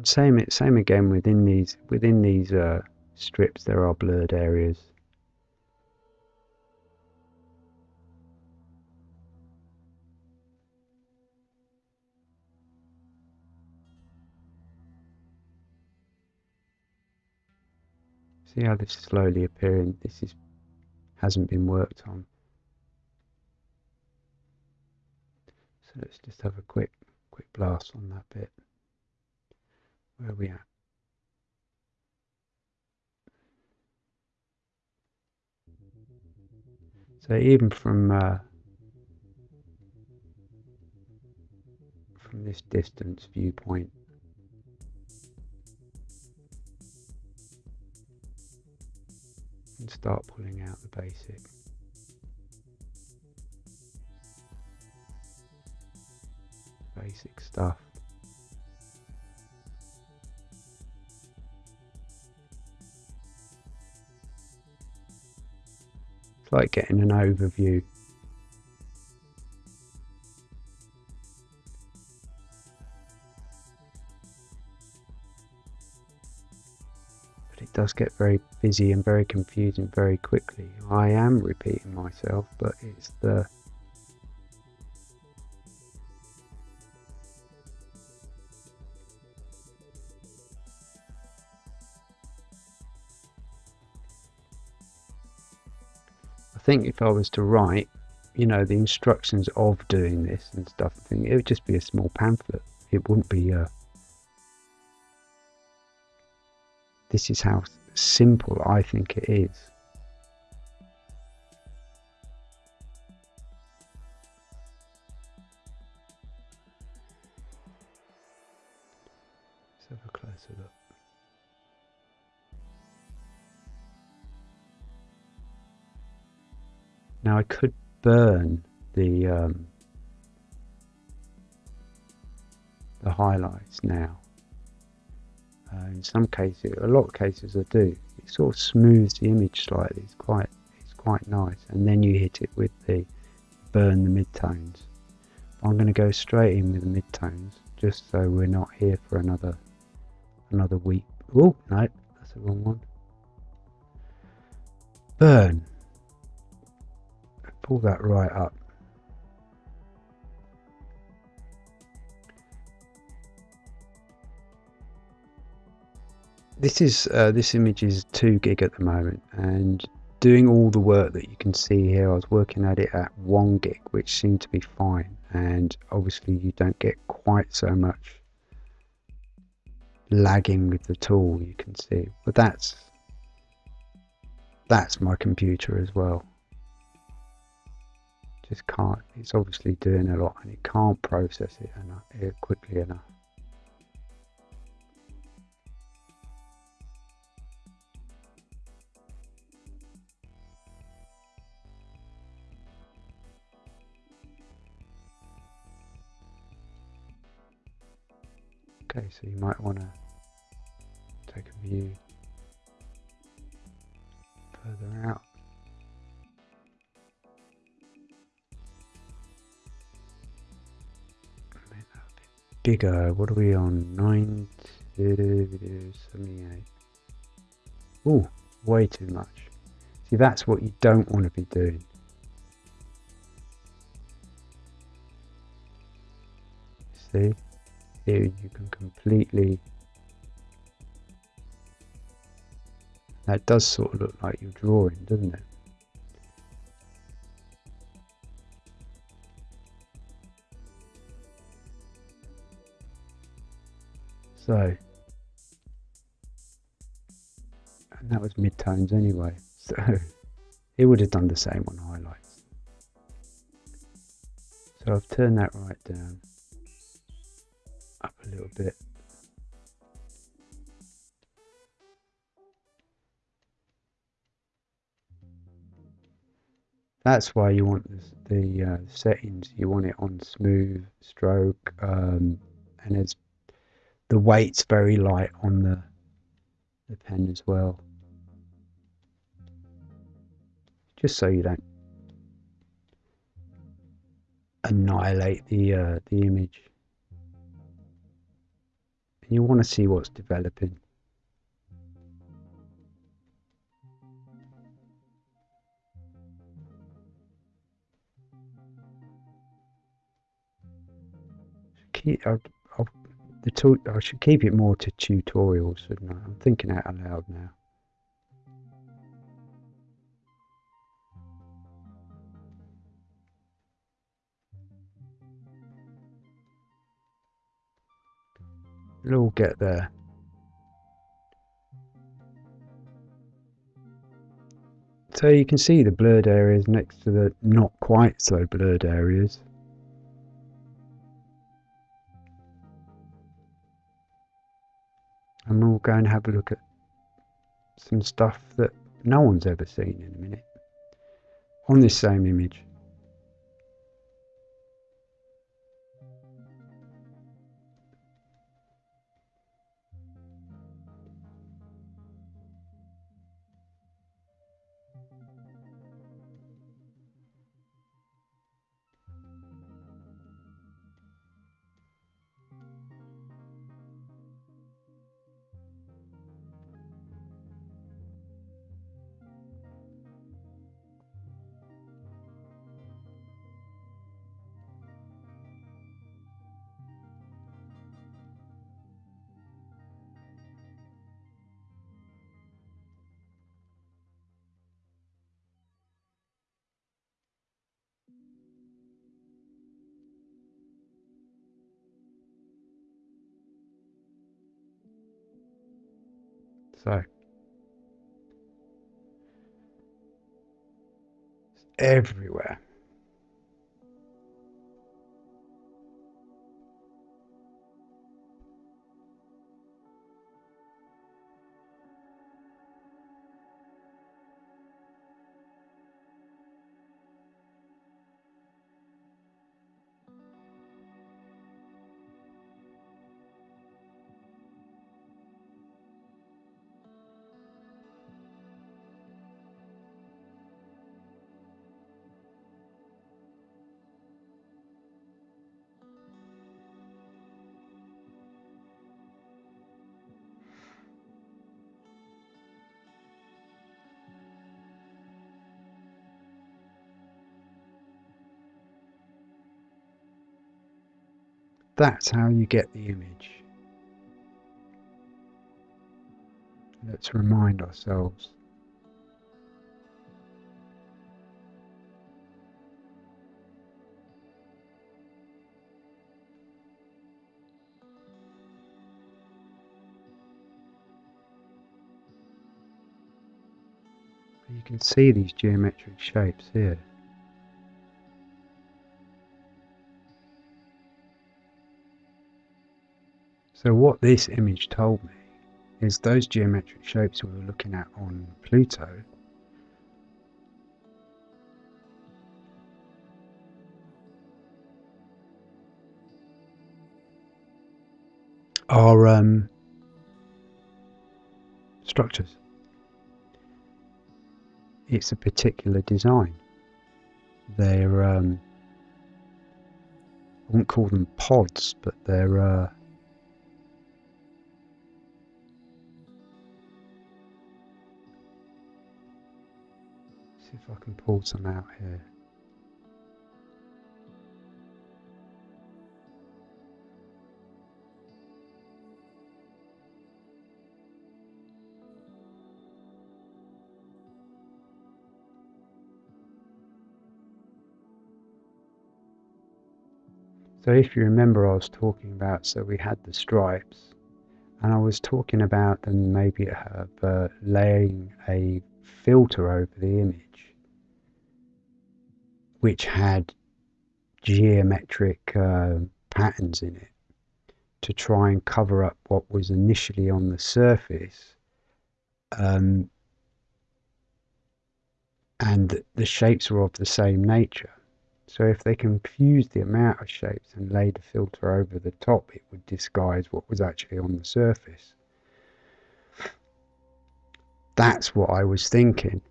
[SPEAKER 1] Same same again within these within these uh, strips there are blurred areas. See how this is slowly appearing? This is hasn't been worked on. So let's just have a quick quick blast on that bit. Where are we at? So even from uh, from this distance viewpoint, and start pulling out the basic. Basic stuff. Like getting an overview But it does get very busy and very confusing very quickly. I am repeating myself, but it's the think if I was to write, you know, the instructions of doing this and stuff, I think it would just be a small pamphlet. It wouldn't be a This is how simple I think it is. Now I could burn the um, the highlights now uh, in some cases, a lot of cases I do. It sort of smooths the image slightly. It's quite, it's quite nice. And then you hit it with the burn the midtones. I'm going to go straight in with the midtones, just so we're not here for another another week. Oh no, that's the wrong one. Burn. Pull that right up. this is uh, this image is 2 gig at the moment and doing all the work that you can see here I was working at it at 1 gig which seemed to be fine and obviously you don't get quite so much lagging with the tool you can see but that's that's my computer as well just can't it's obviously doing a lot and it can't process it enough, quickly enough Okay, so you might want to take a view further out. Bigger. What are we on? 9 78. Oh, way too much. See, that's what you don't want to be doing. See? here you can completely that does sort of look like you're drawing doesn't it so and that was midtones anyway, so it would have done the same on highlights. So I've turned that right down, up a little bit. That's why you want the, the uh, settings. You want it on smooth stroke, um, and it's the weight's very light on the the pen as well. Just so you don't annihilate the uh, the image. And you want to see what's developing. Keep, The I should keep it more to tutorials, shouldn't I? I'm thinking out loud now. We'll all get there. So you can see the blurred areas next to the not quite so blurred areas. And we'll go and have a look at some stuff that no one's ever seen in a minute on this same image. So it's everywhere. That's how you get the image. Let's remind ourselves. You can see these geometric shapes here. So what this image told me is those geometric shapes we were looking at on Pluto are um, structures. It's a particular design. They're, um, I wouldn't call them pods, but they're uh, see if I can pull some out here. So if you remember I was talking about, so we had the stripes and I was talking about them maybe uh, laying a filter over the image which had geometric uh, patterns in it to try and cover up what was initially on the surface um, and the shapes were of the same nature so if they confused the amount of shapes and laid a filter over the top, it would disguise what was actually on the surface. That's what I was thinking.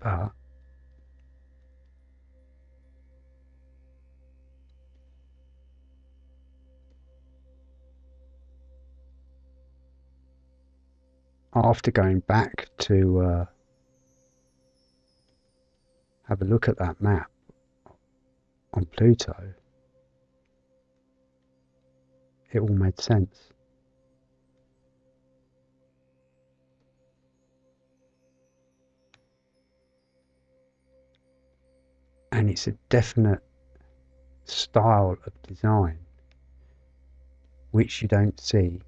[SPEAKER 1] But after going back to uh, have a look at that map on Pluto, it all made sense. And it's a definite style of design which you don't see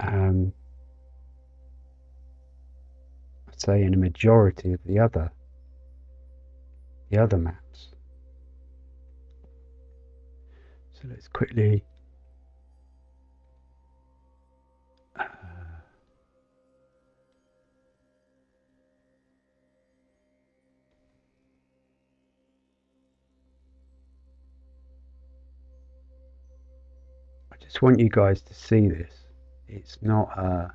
[SPEAKER 1] um, I'd say in a majority of the other the other maps. So let's quickly uh, I just want you guys to see this. It's not a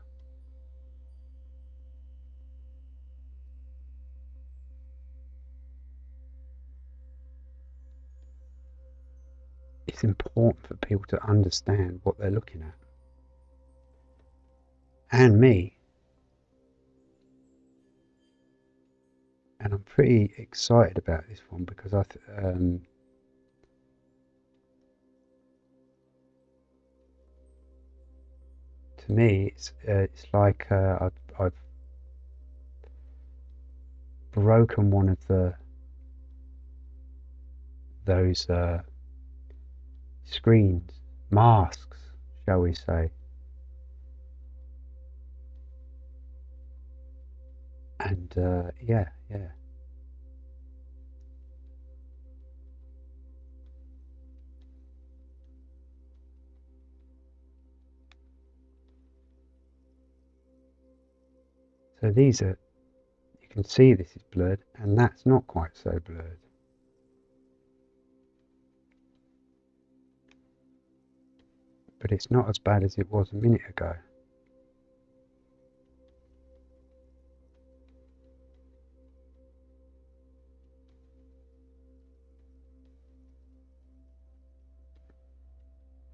[SPEAKER 1] it's important for people to understand what they're looking at. And me. And I'm pretty excited about this one because I um, to me, it's uh, it's like uh, I've, I've broken one of the those uh, screens, masks, shall we say. And uh, yeah, yeah. So these are, you can see this is blurred and that's not quite so blurred. But it's not as bad as it was a minute ago.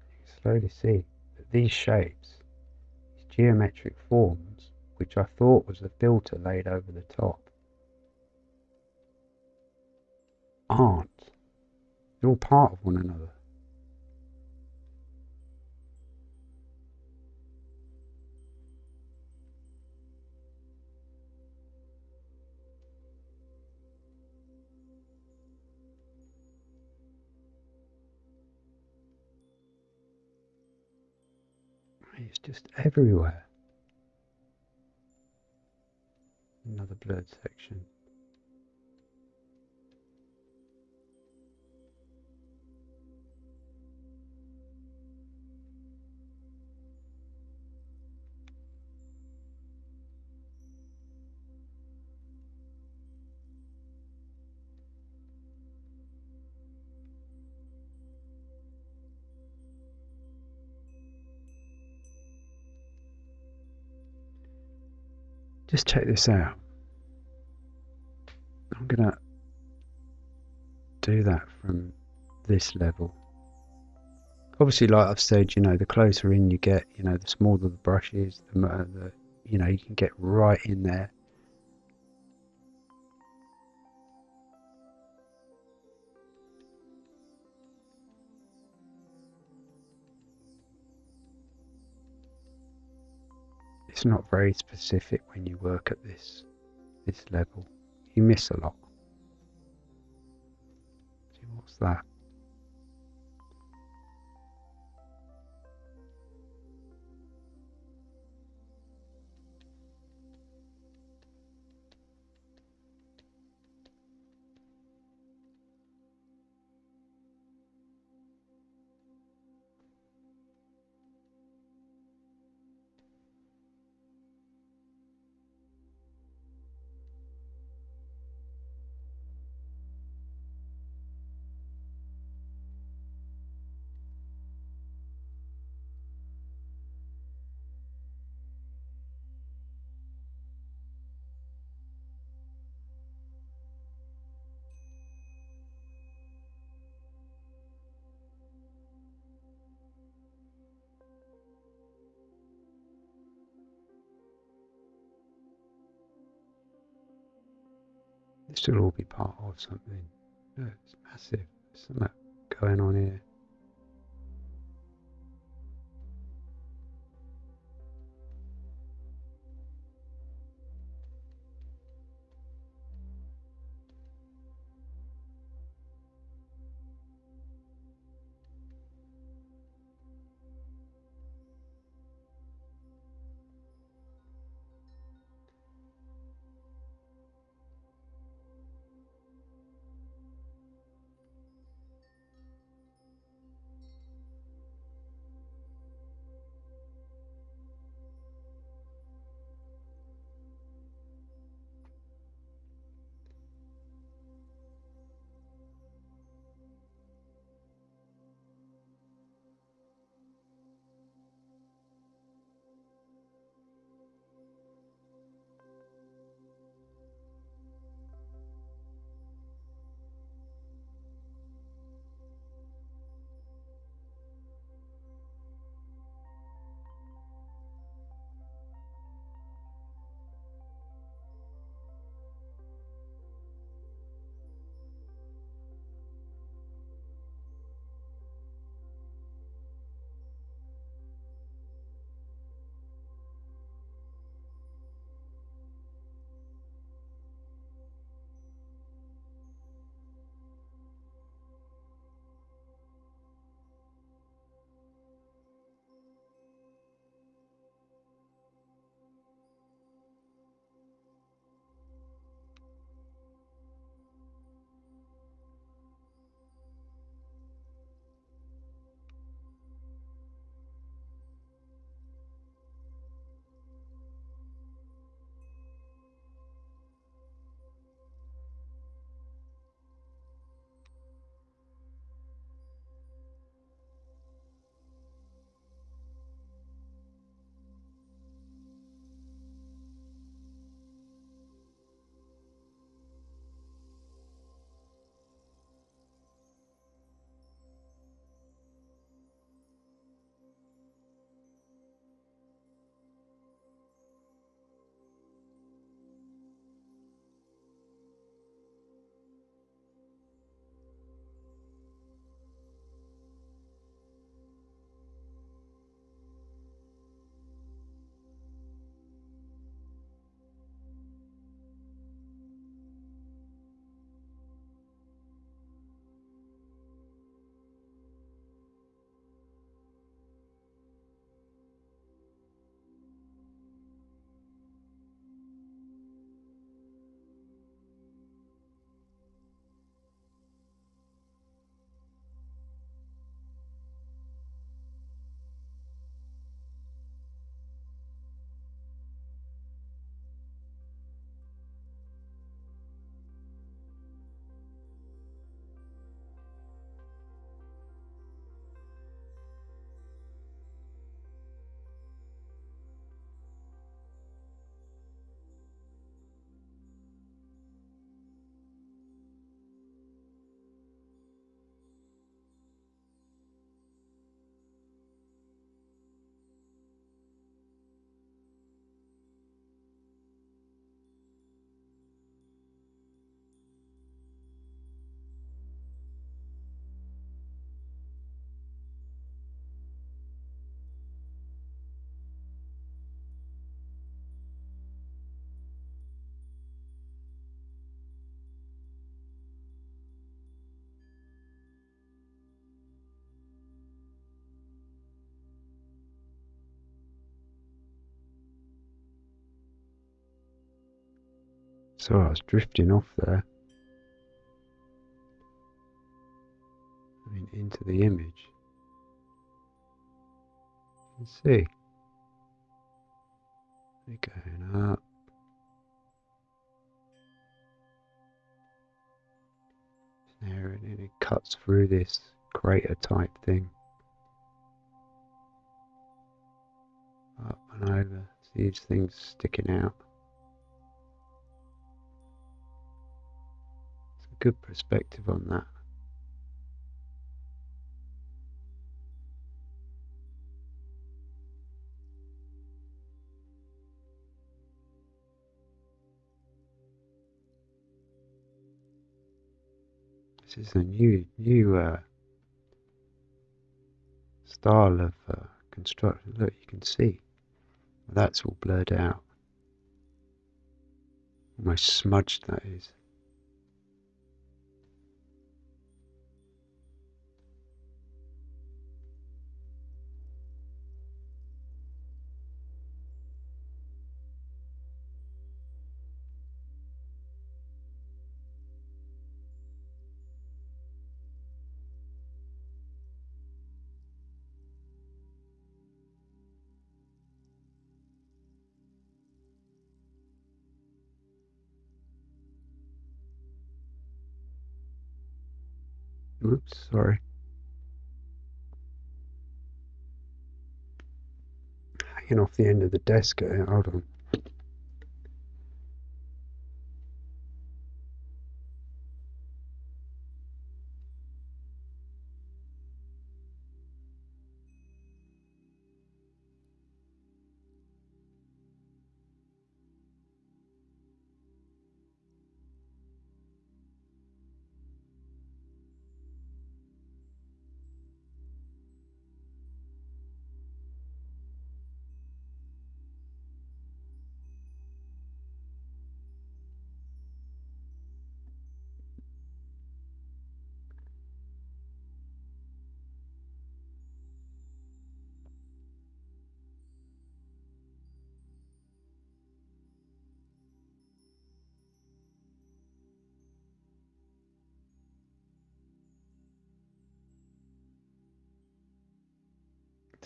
[SPEAKER 1] You can slowly see that these shapes, these geometric forms, which I thought was the filter laid over the top, aren't. They're all part of one another. It's just everywhere. another blurred section. Just check this out. I'm gonna do that from this level. Obviously, like I've said, you know, the closer in you get, you know, the smaller the brush is, the, more the you know, you can get right in there. Not very specific when you work at this this level. You miss a lot. See, what's that? This will all be part of something. No, it's massive. There's something going on here. So I was drifting off there. I mean, into the image. Let's see. We're going up. There, and then it cuts through this crater type thing. Up and over. See these things sticking out. Good perspective on that. This is a new new uh, style of uh, construction. Look, you can see that's all blurred out. Almost smudged, that is. Oops, sorry. Hanging off the end of the desk. Uh, hold on.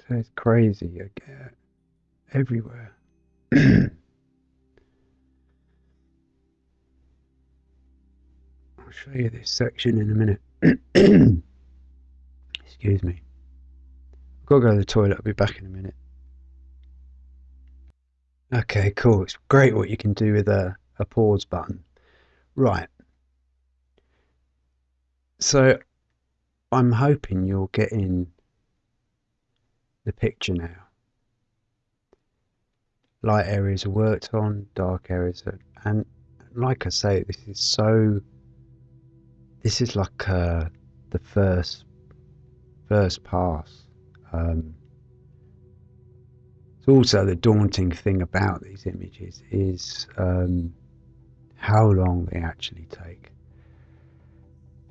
[SPEAKER 1] So it's crazy. I get everywhere. I'll show you this section in a minute. Excuse me. I've got to go to the toilet. I'll be back in a minute. Okay, cool. It's great what you can do with a, a pause button. Right. So I'm hoping you're getting the picture now. Light areas are worked on, dark areas are, and like I say, this is so. This is like uh, the first first pass. Um, it's also the daunting thing about these images is um, how long they actually take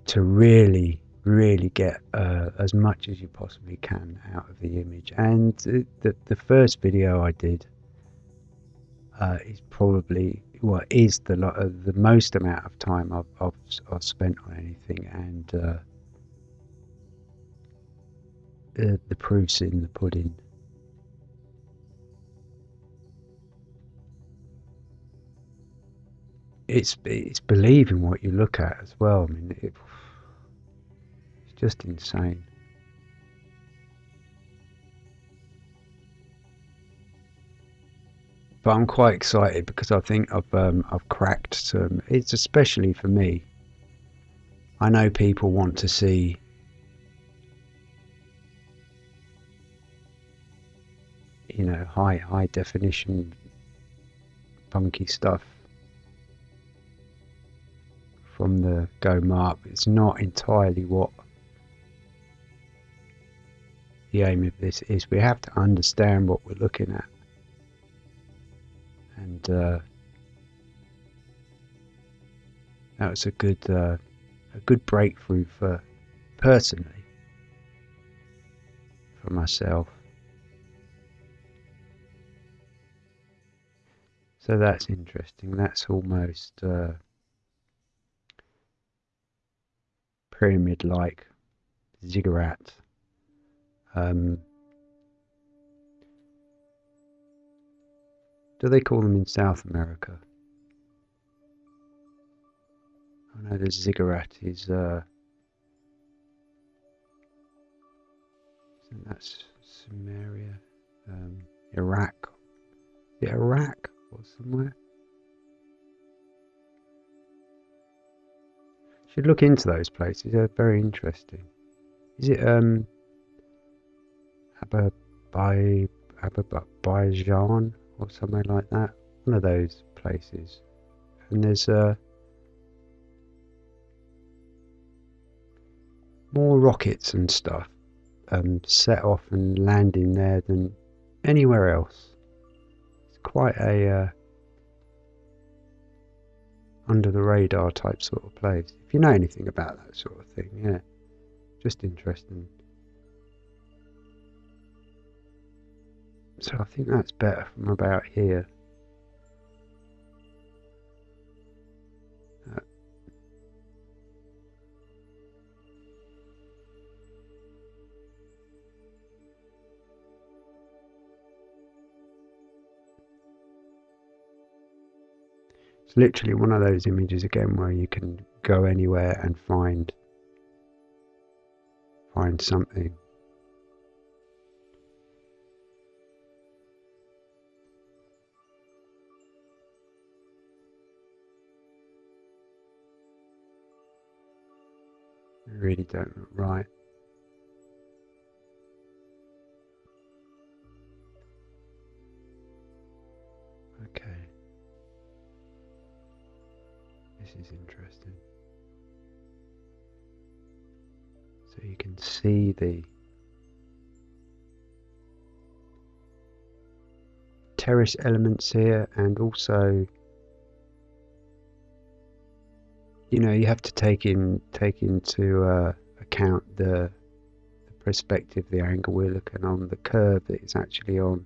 [SPEAKER 1] to really really get uh, as much as you possibly can out of the image. And the, the first video I did uh, is probably well is the uh, the most amount of time I've, I've, I've spent on anything, and uh, the, the proof's in the pudding. It's it's believing what you look at as well. I mean, it, just insane. But I'm quite excited because I think I've um, I've cracked some. It's especially for me. I know people want to see you know high high definition funky stuff from the Go Mark. It's not entirely what the aim of this is we have to understand what we're looking at and uh, that was a good uh, a good breakthrough for personally for myself So that's interesting. That's almost uh, pyramid-like ziggurat. Um, do they call them in South America? I know the ziggurat is. Uh, that's Sumeria, um, Iraq. Is Iraq or somewhere? Should look into those places. They're very interesting. Is it um Ababai Azerbaijan or somewhere like that? One of those places. And there's uh more rockets and stuff um, set off and landing there than anywhere else. It's quite a uh, under the radar type sort of place. If you know anything about that sort of thing, yeah, just interesting. So I think that's better from about here. Uh, it's literally one of those images again where you can go anywhere and find find something. Really don't look right. Okay. This is interesting. So you can see the terrace elements here and also you know you have to take in take into uh, account the, the perspective the angle we're looking on the curve that it's actually on.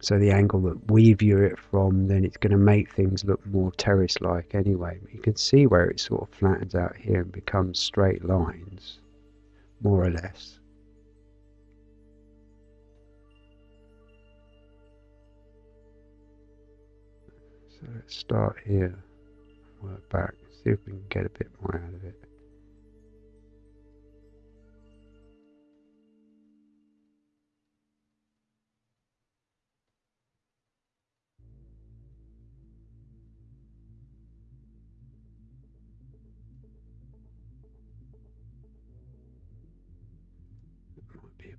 [SPEAKER 1] So the angle that we view it from then it's going to make things look more terrace like anyway you can see where it sort of flattens out here and becomes straight lines more or less. So let's start here work back see if we can get a bit more out of it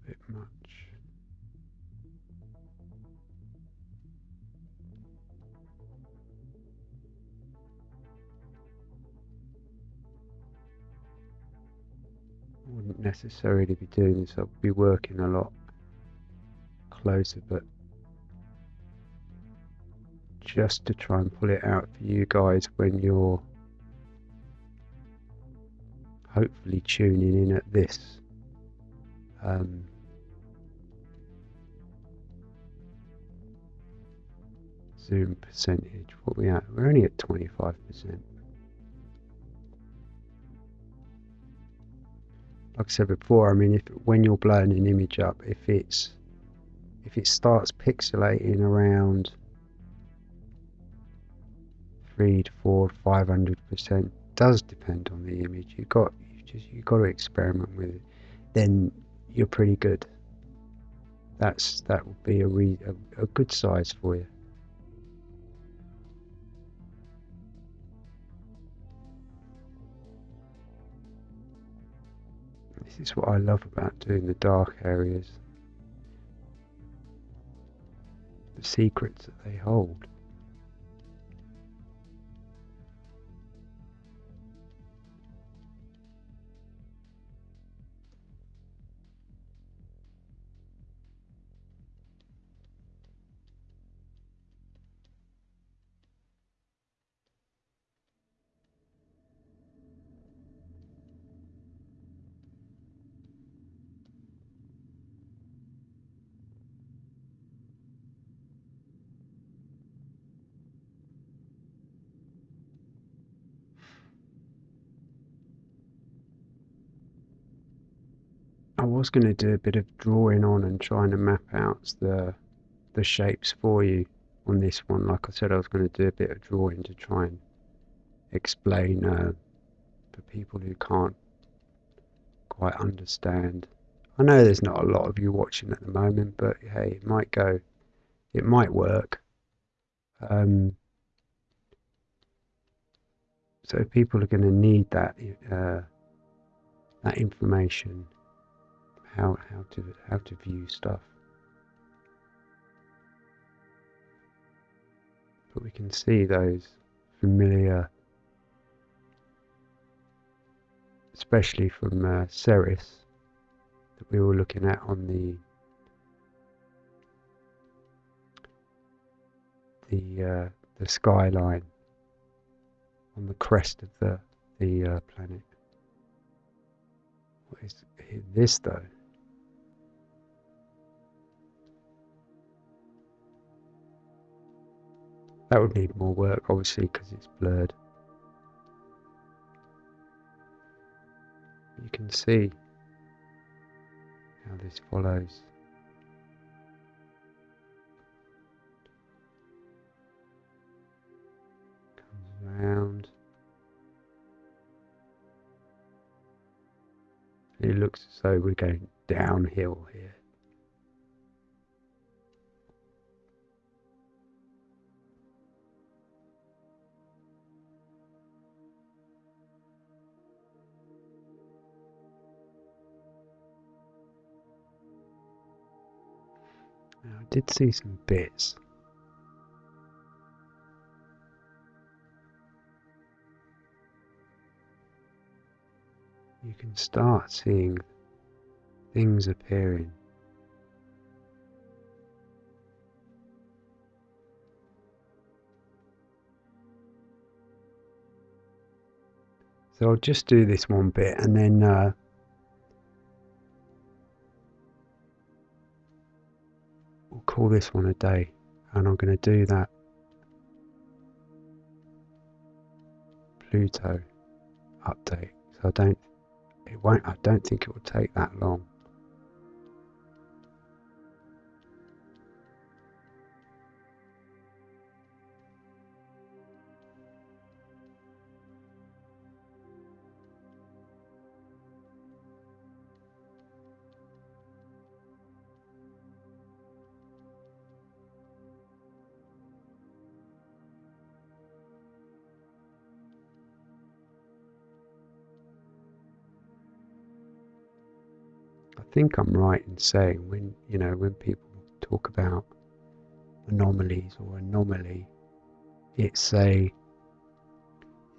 [SPEAKER 1] bit much. Necessarily be doing this, I'll be working a lot closer, but just to try and pull it out for you guys when you're hopefully tuning in at this. Um, zoom percentage. What we at? We're only at 25%. Like I said before, I mean, if when you're blowing an image up, if it's if it starts pixelating around three to four, five hundred percent, does depend on the image. You got you just you got to experiment with it. Then you're pretty good. That's that would be a, re, a, a good size for you. This is what I love about doing the dark areas. The secrets that they hold. Was going to do a bit of drawing on and trying to map out the the shapes for you on this one. Like I said, I was going to do a bit of drawing to try and explain uh, for people who can't quite understand. I know there's not a lot of you watching at the moment, but hey, it might go, it might work. Um, so people are going to need that uh, that information, how how to how to view stuff. But we can see those familiar, especially from uh, Ceres, that we were looking at on the the uh, the skyline on the crest of the the uh, planet. What is this though? That would need more work, obviously, because it's blurred. You can see how this follows. Comes around. It looks as though we're going downhill here. Did see some bits. You can start seeing things appearing. So I'll just do this one bit and then uh, call this one a day and I'm going to do that. Pluto update. So I don't it won't I don't think it will take that long think I'm right in saying when you know when people talk about anomalies or anomaly, it's a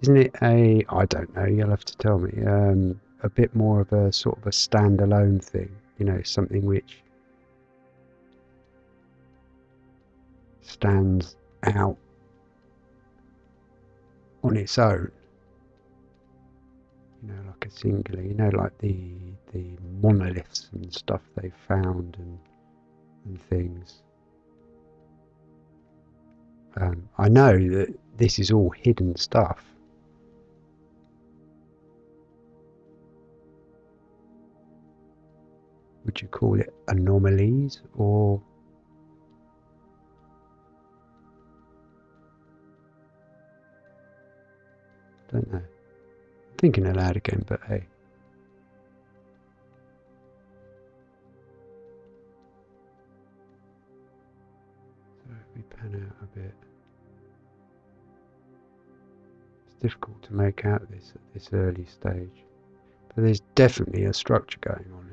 [SPEAKER 1] isn't it a I don't know. You'll have to tell me. Um, a bit more of a sort of a standalone thing. You know, something which stands out on its own you know, like a singular, you know, like the the monoliths and stuff they found and and things. Um, I know that this is all hidden stuff. Would you call it anomalies or don't know thinking aloud again, but hey. So if we pan out a bit, it's difficult to make out this at this early stage, but there's definitely a structure going on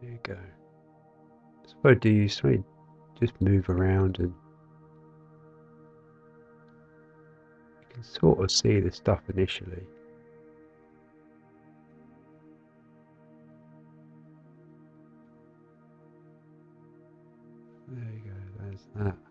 [SPEAKER 1] There you go. So what I do you just move around and you can sort of see the stuff initially. There you go, there's that.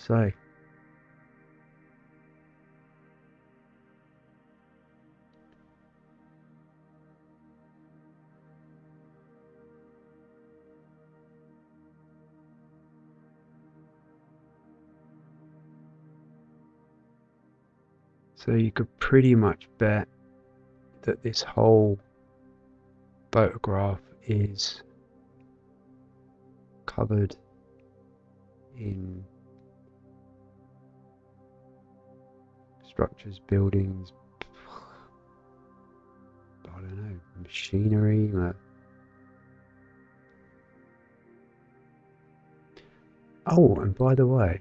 [SPEAKER 1] Say? So you could pretty much bet that this whole photograph is covered in structures, buildings, I don't know, machinery. Uh, oh, and by the way,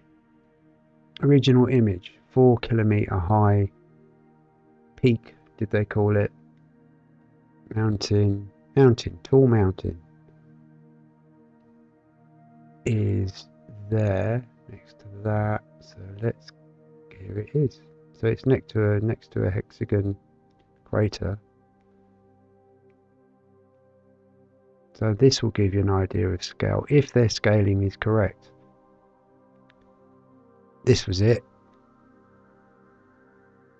[SPEAKER 1] original image, four kilometer high peak, did they call it? Mountain, mountain, tall mountain is there next to that. So let's, here it is. So it's next to a next to a hexagon crater. So this will give you an idea of scale, if their scaling is correct. This was it.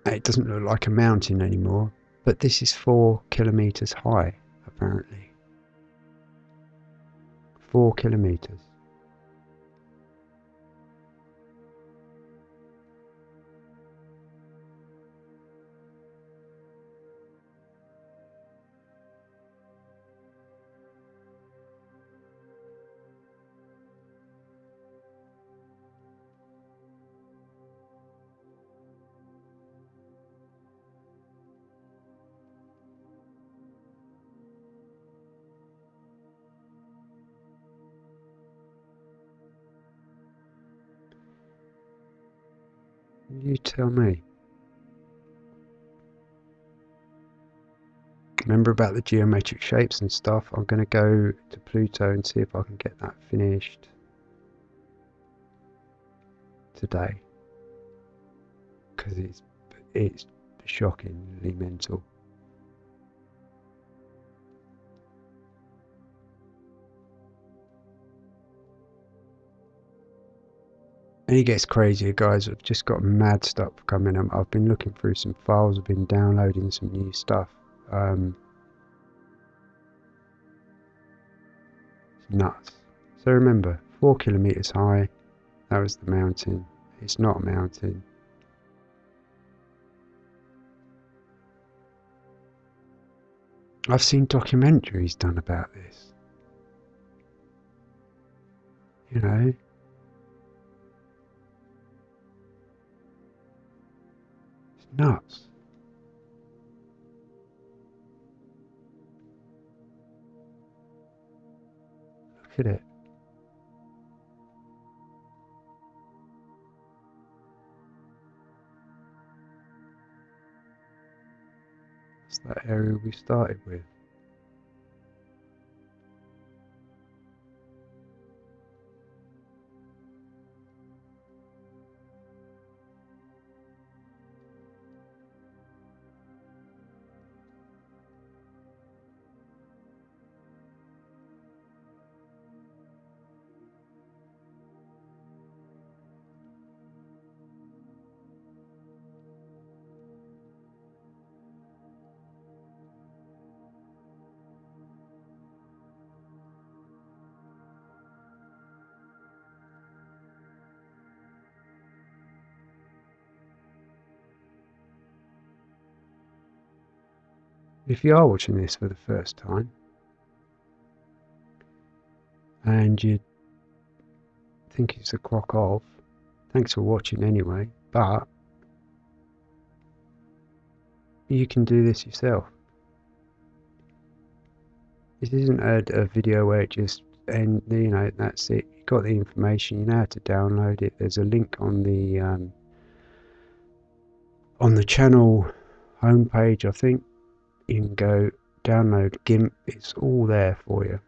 [SPEAKER 1] It doesn't look like a mountain anymore, but this is four kilometers high, apparently. Four kilometers. Tell me. Remember about the geometric shapes and stuff? I'm going to go to Pluto and see if I can get that finished today. Because it's, it's shockingly mental. And it gets crazier, guys. I've just got mad stuff coming. up. I've been looking through some files. I've been downloading some new stuff. Um, nuts. So remember, four kilometers high. That was the mountain. It's not a mountain. I've seen documentaries done about this. You know, nuts. Look at it. That's that area we started with. If you are watching this for the first time and you think it's a crock off, thanks for watching anyway, but you can do this yourself. This isn't a, a video where it just and you know that's it. You've got the information. You know how to download it. There's a link on the um, on the channel homepage. I think you can go download GIMP. It's all there for you,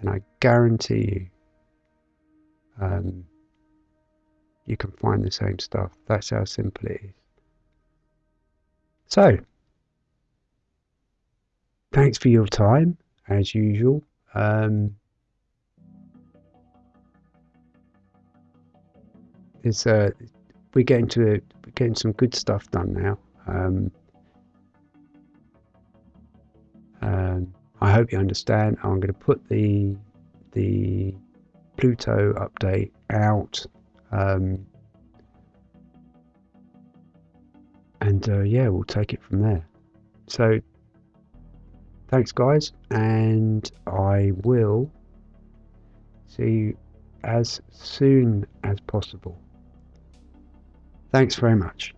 [SPEAKER 1] and I guarantee you, um, you can find the same stuff. That's how simple it is. So, thanks for your time as usual. Um, it's uh, we're getting to getting some good stuff done now. Um, um, I hope you understand. I'm going to put the the Pluto update out. Um, and uh, yeah, we'll take it from there. So, thanks, guys, and I will see you as soon as possible. Thanks very much.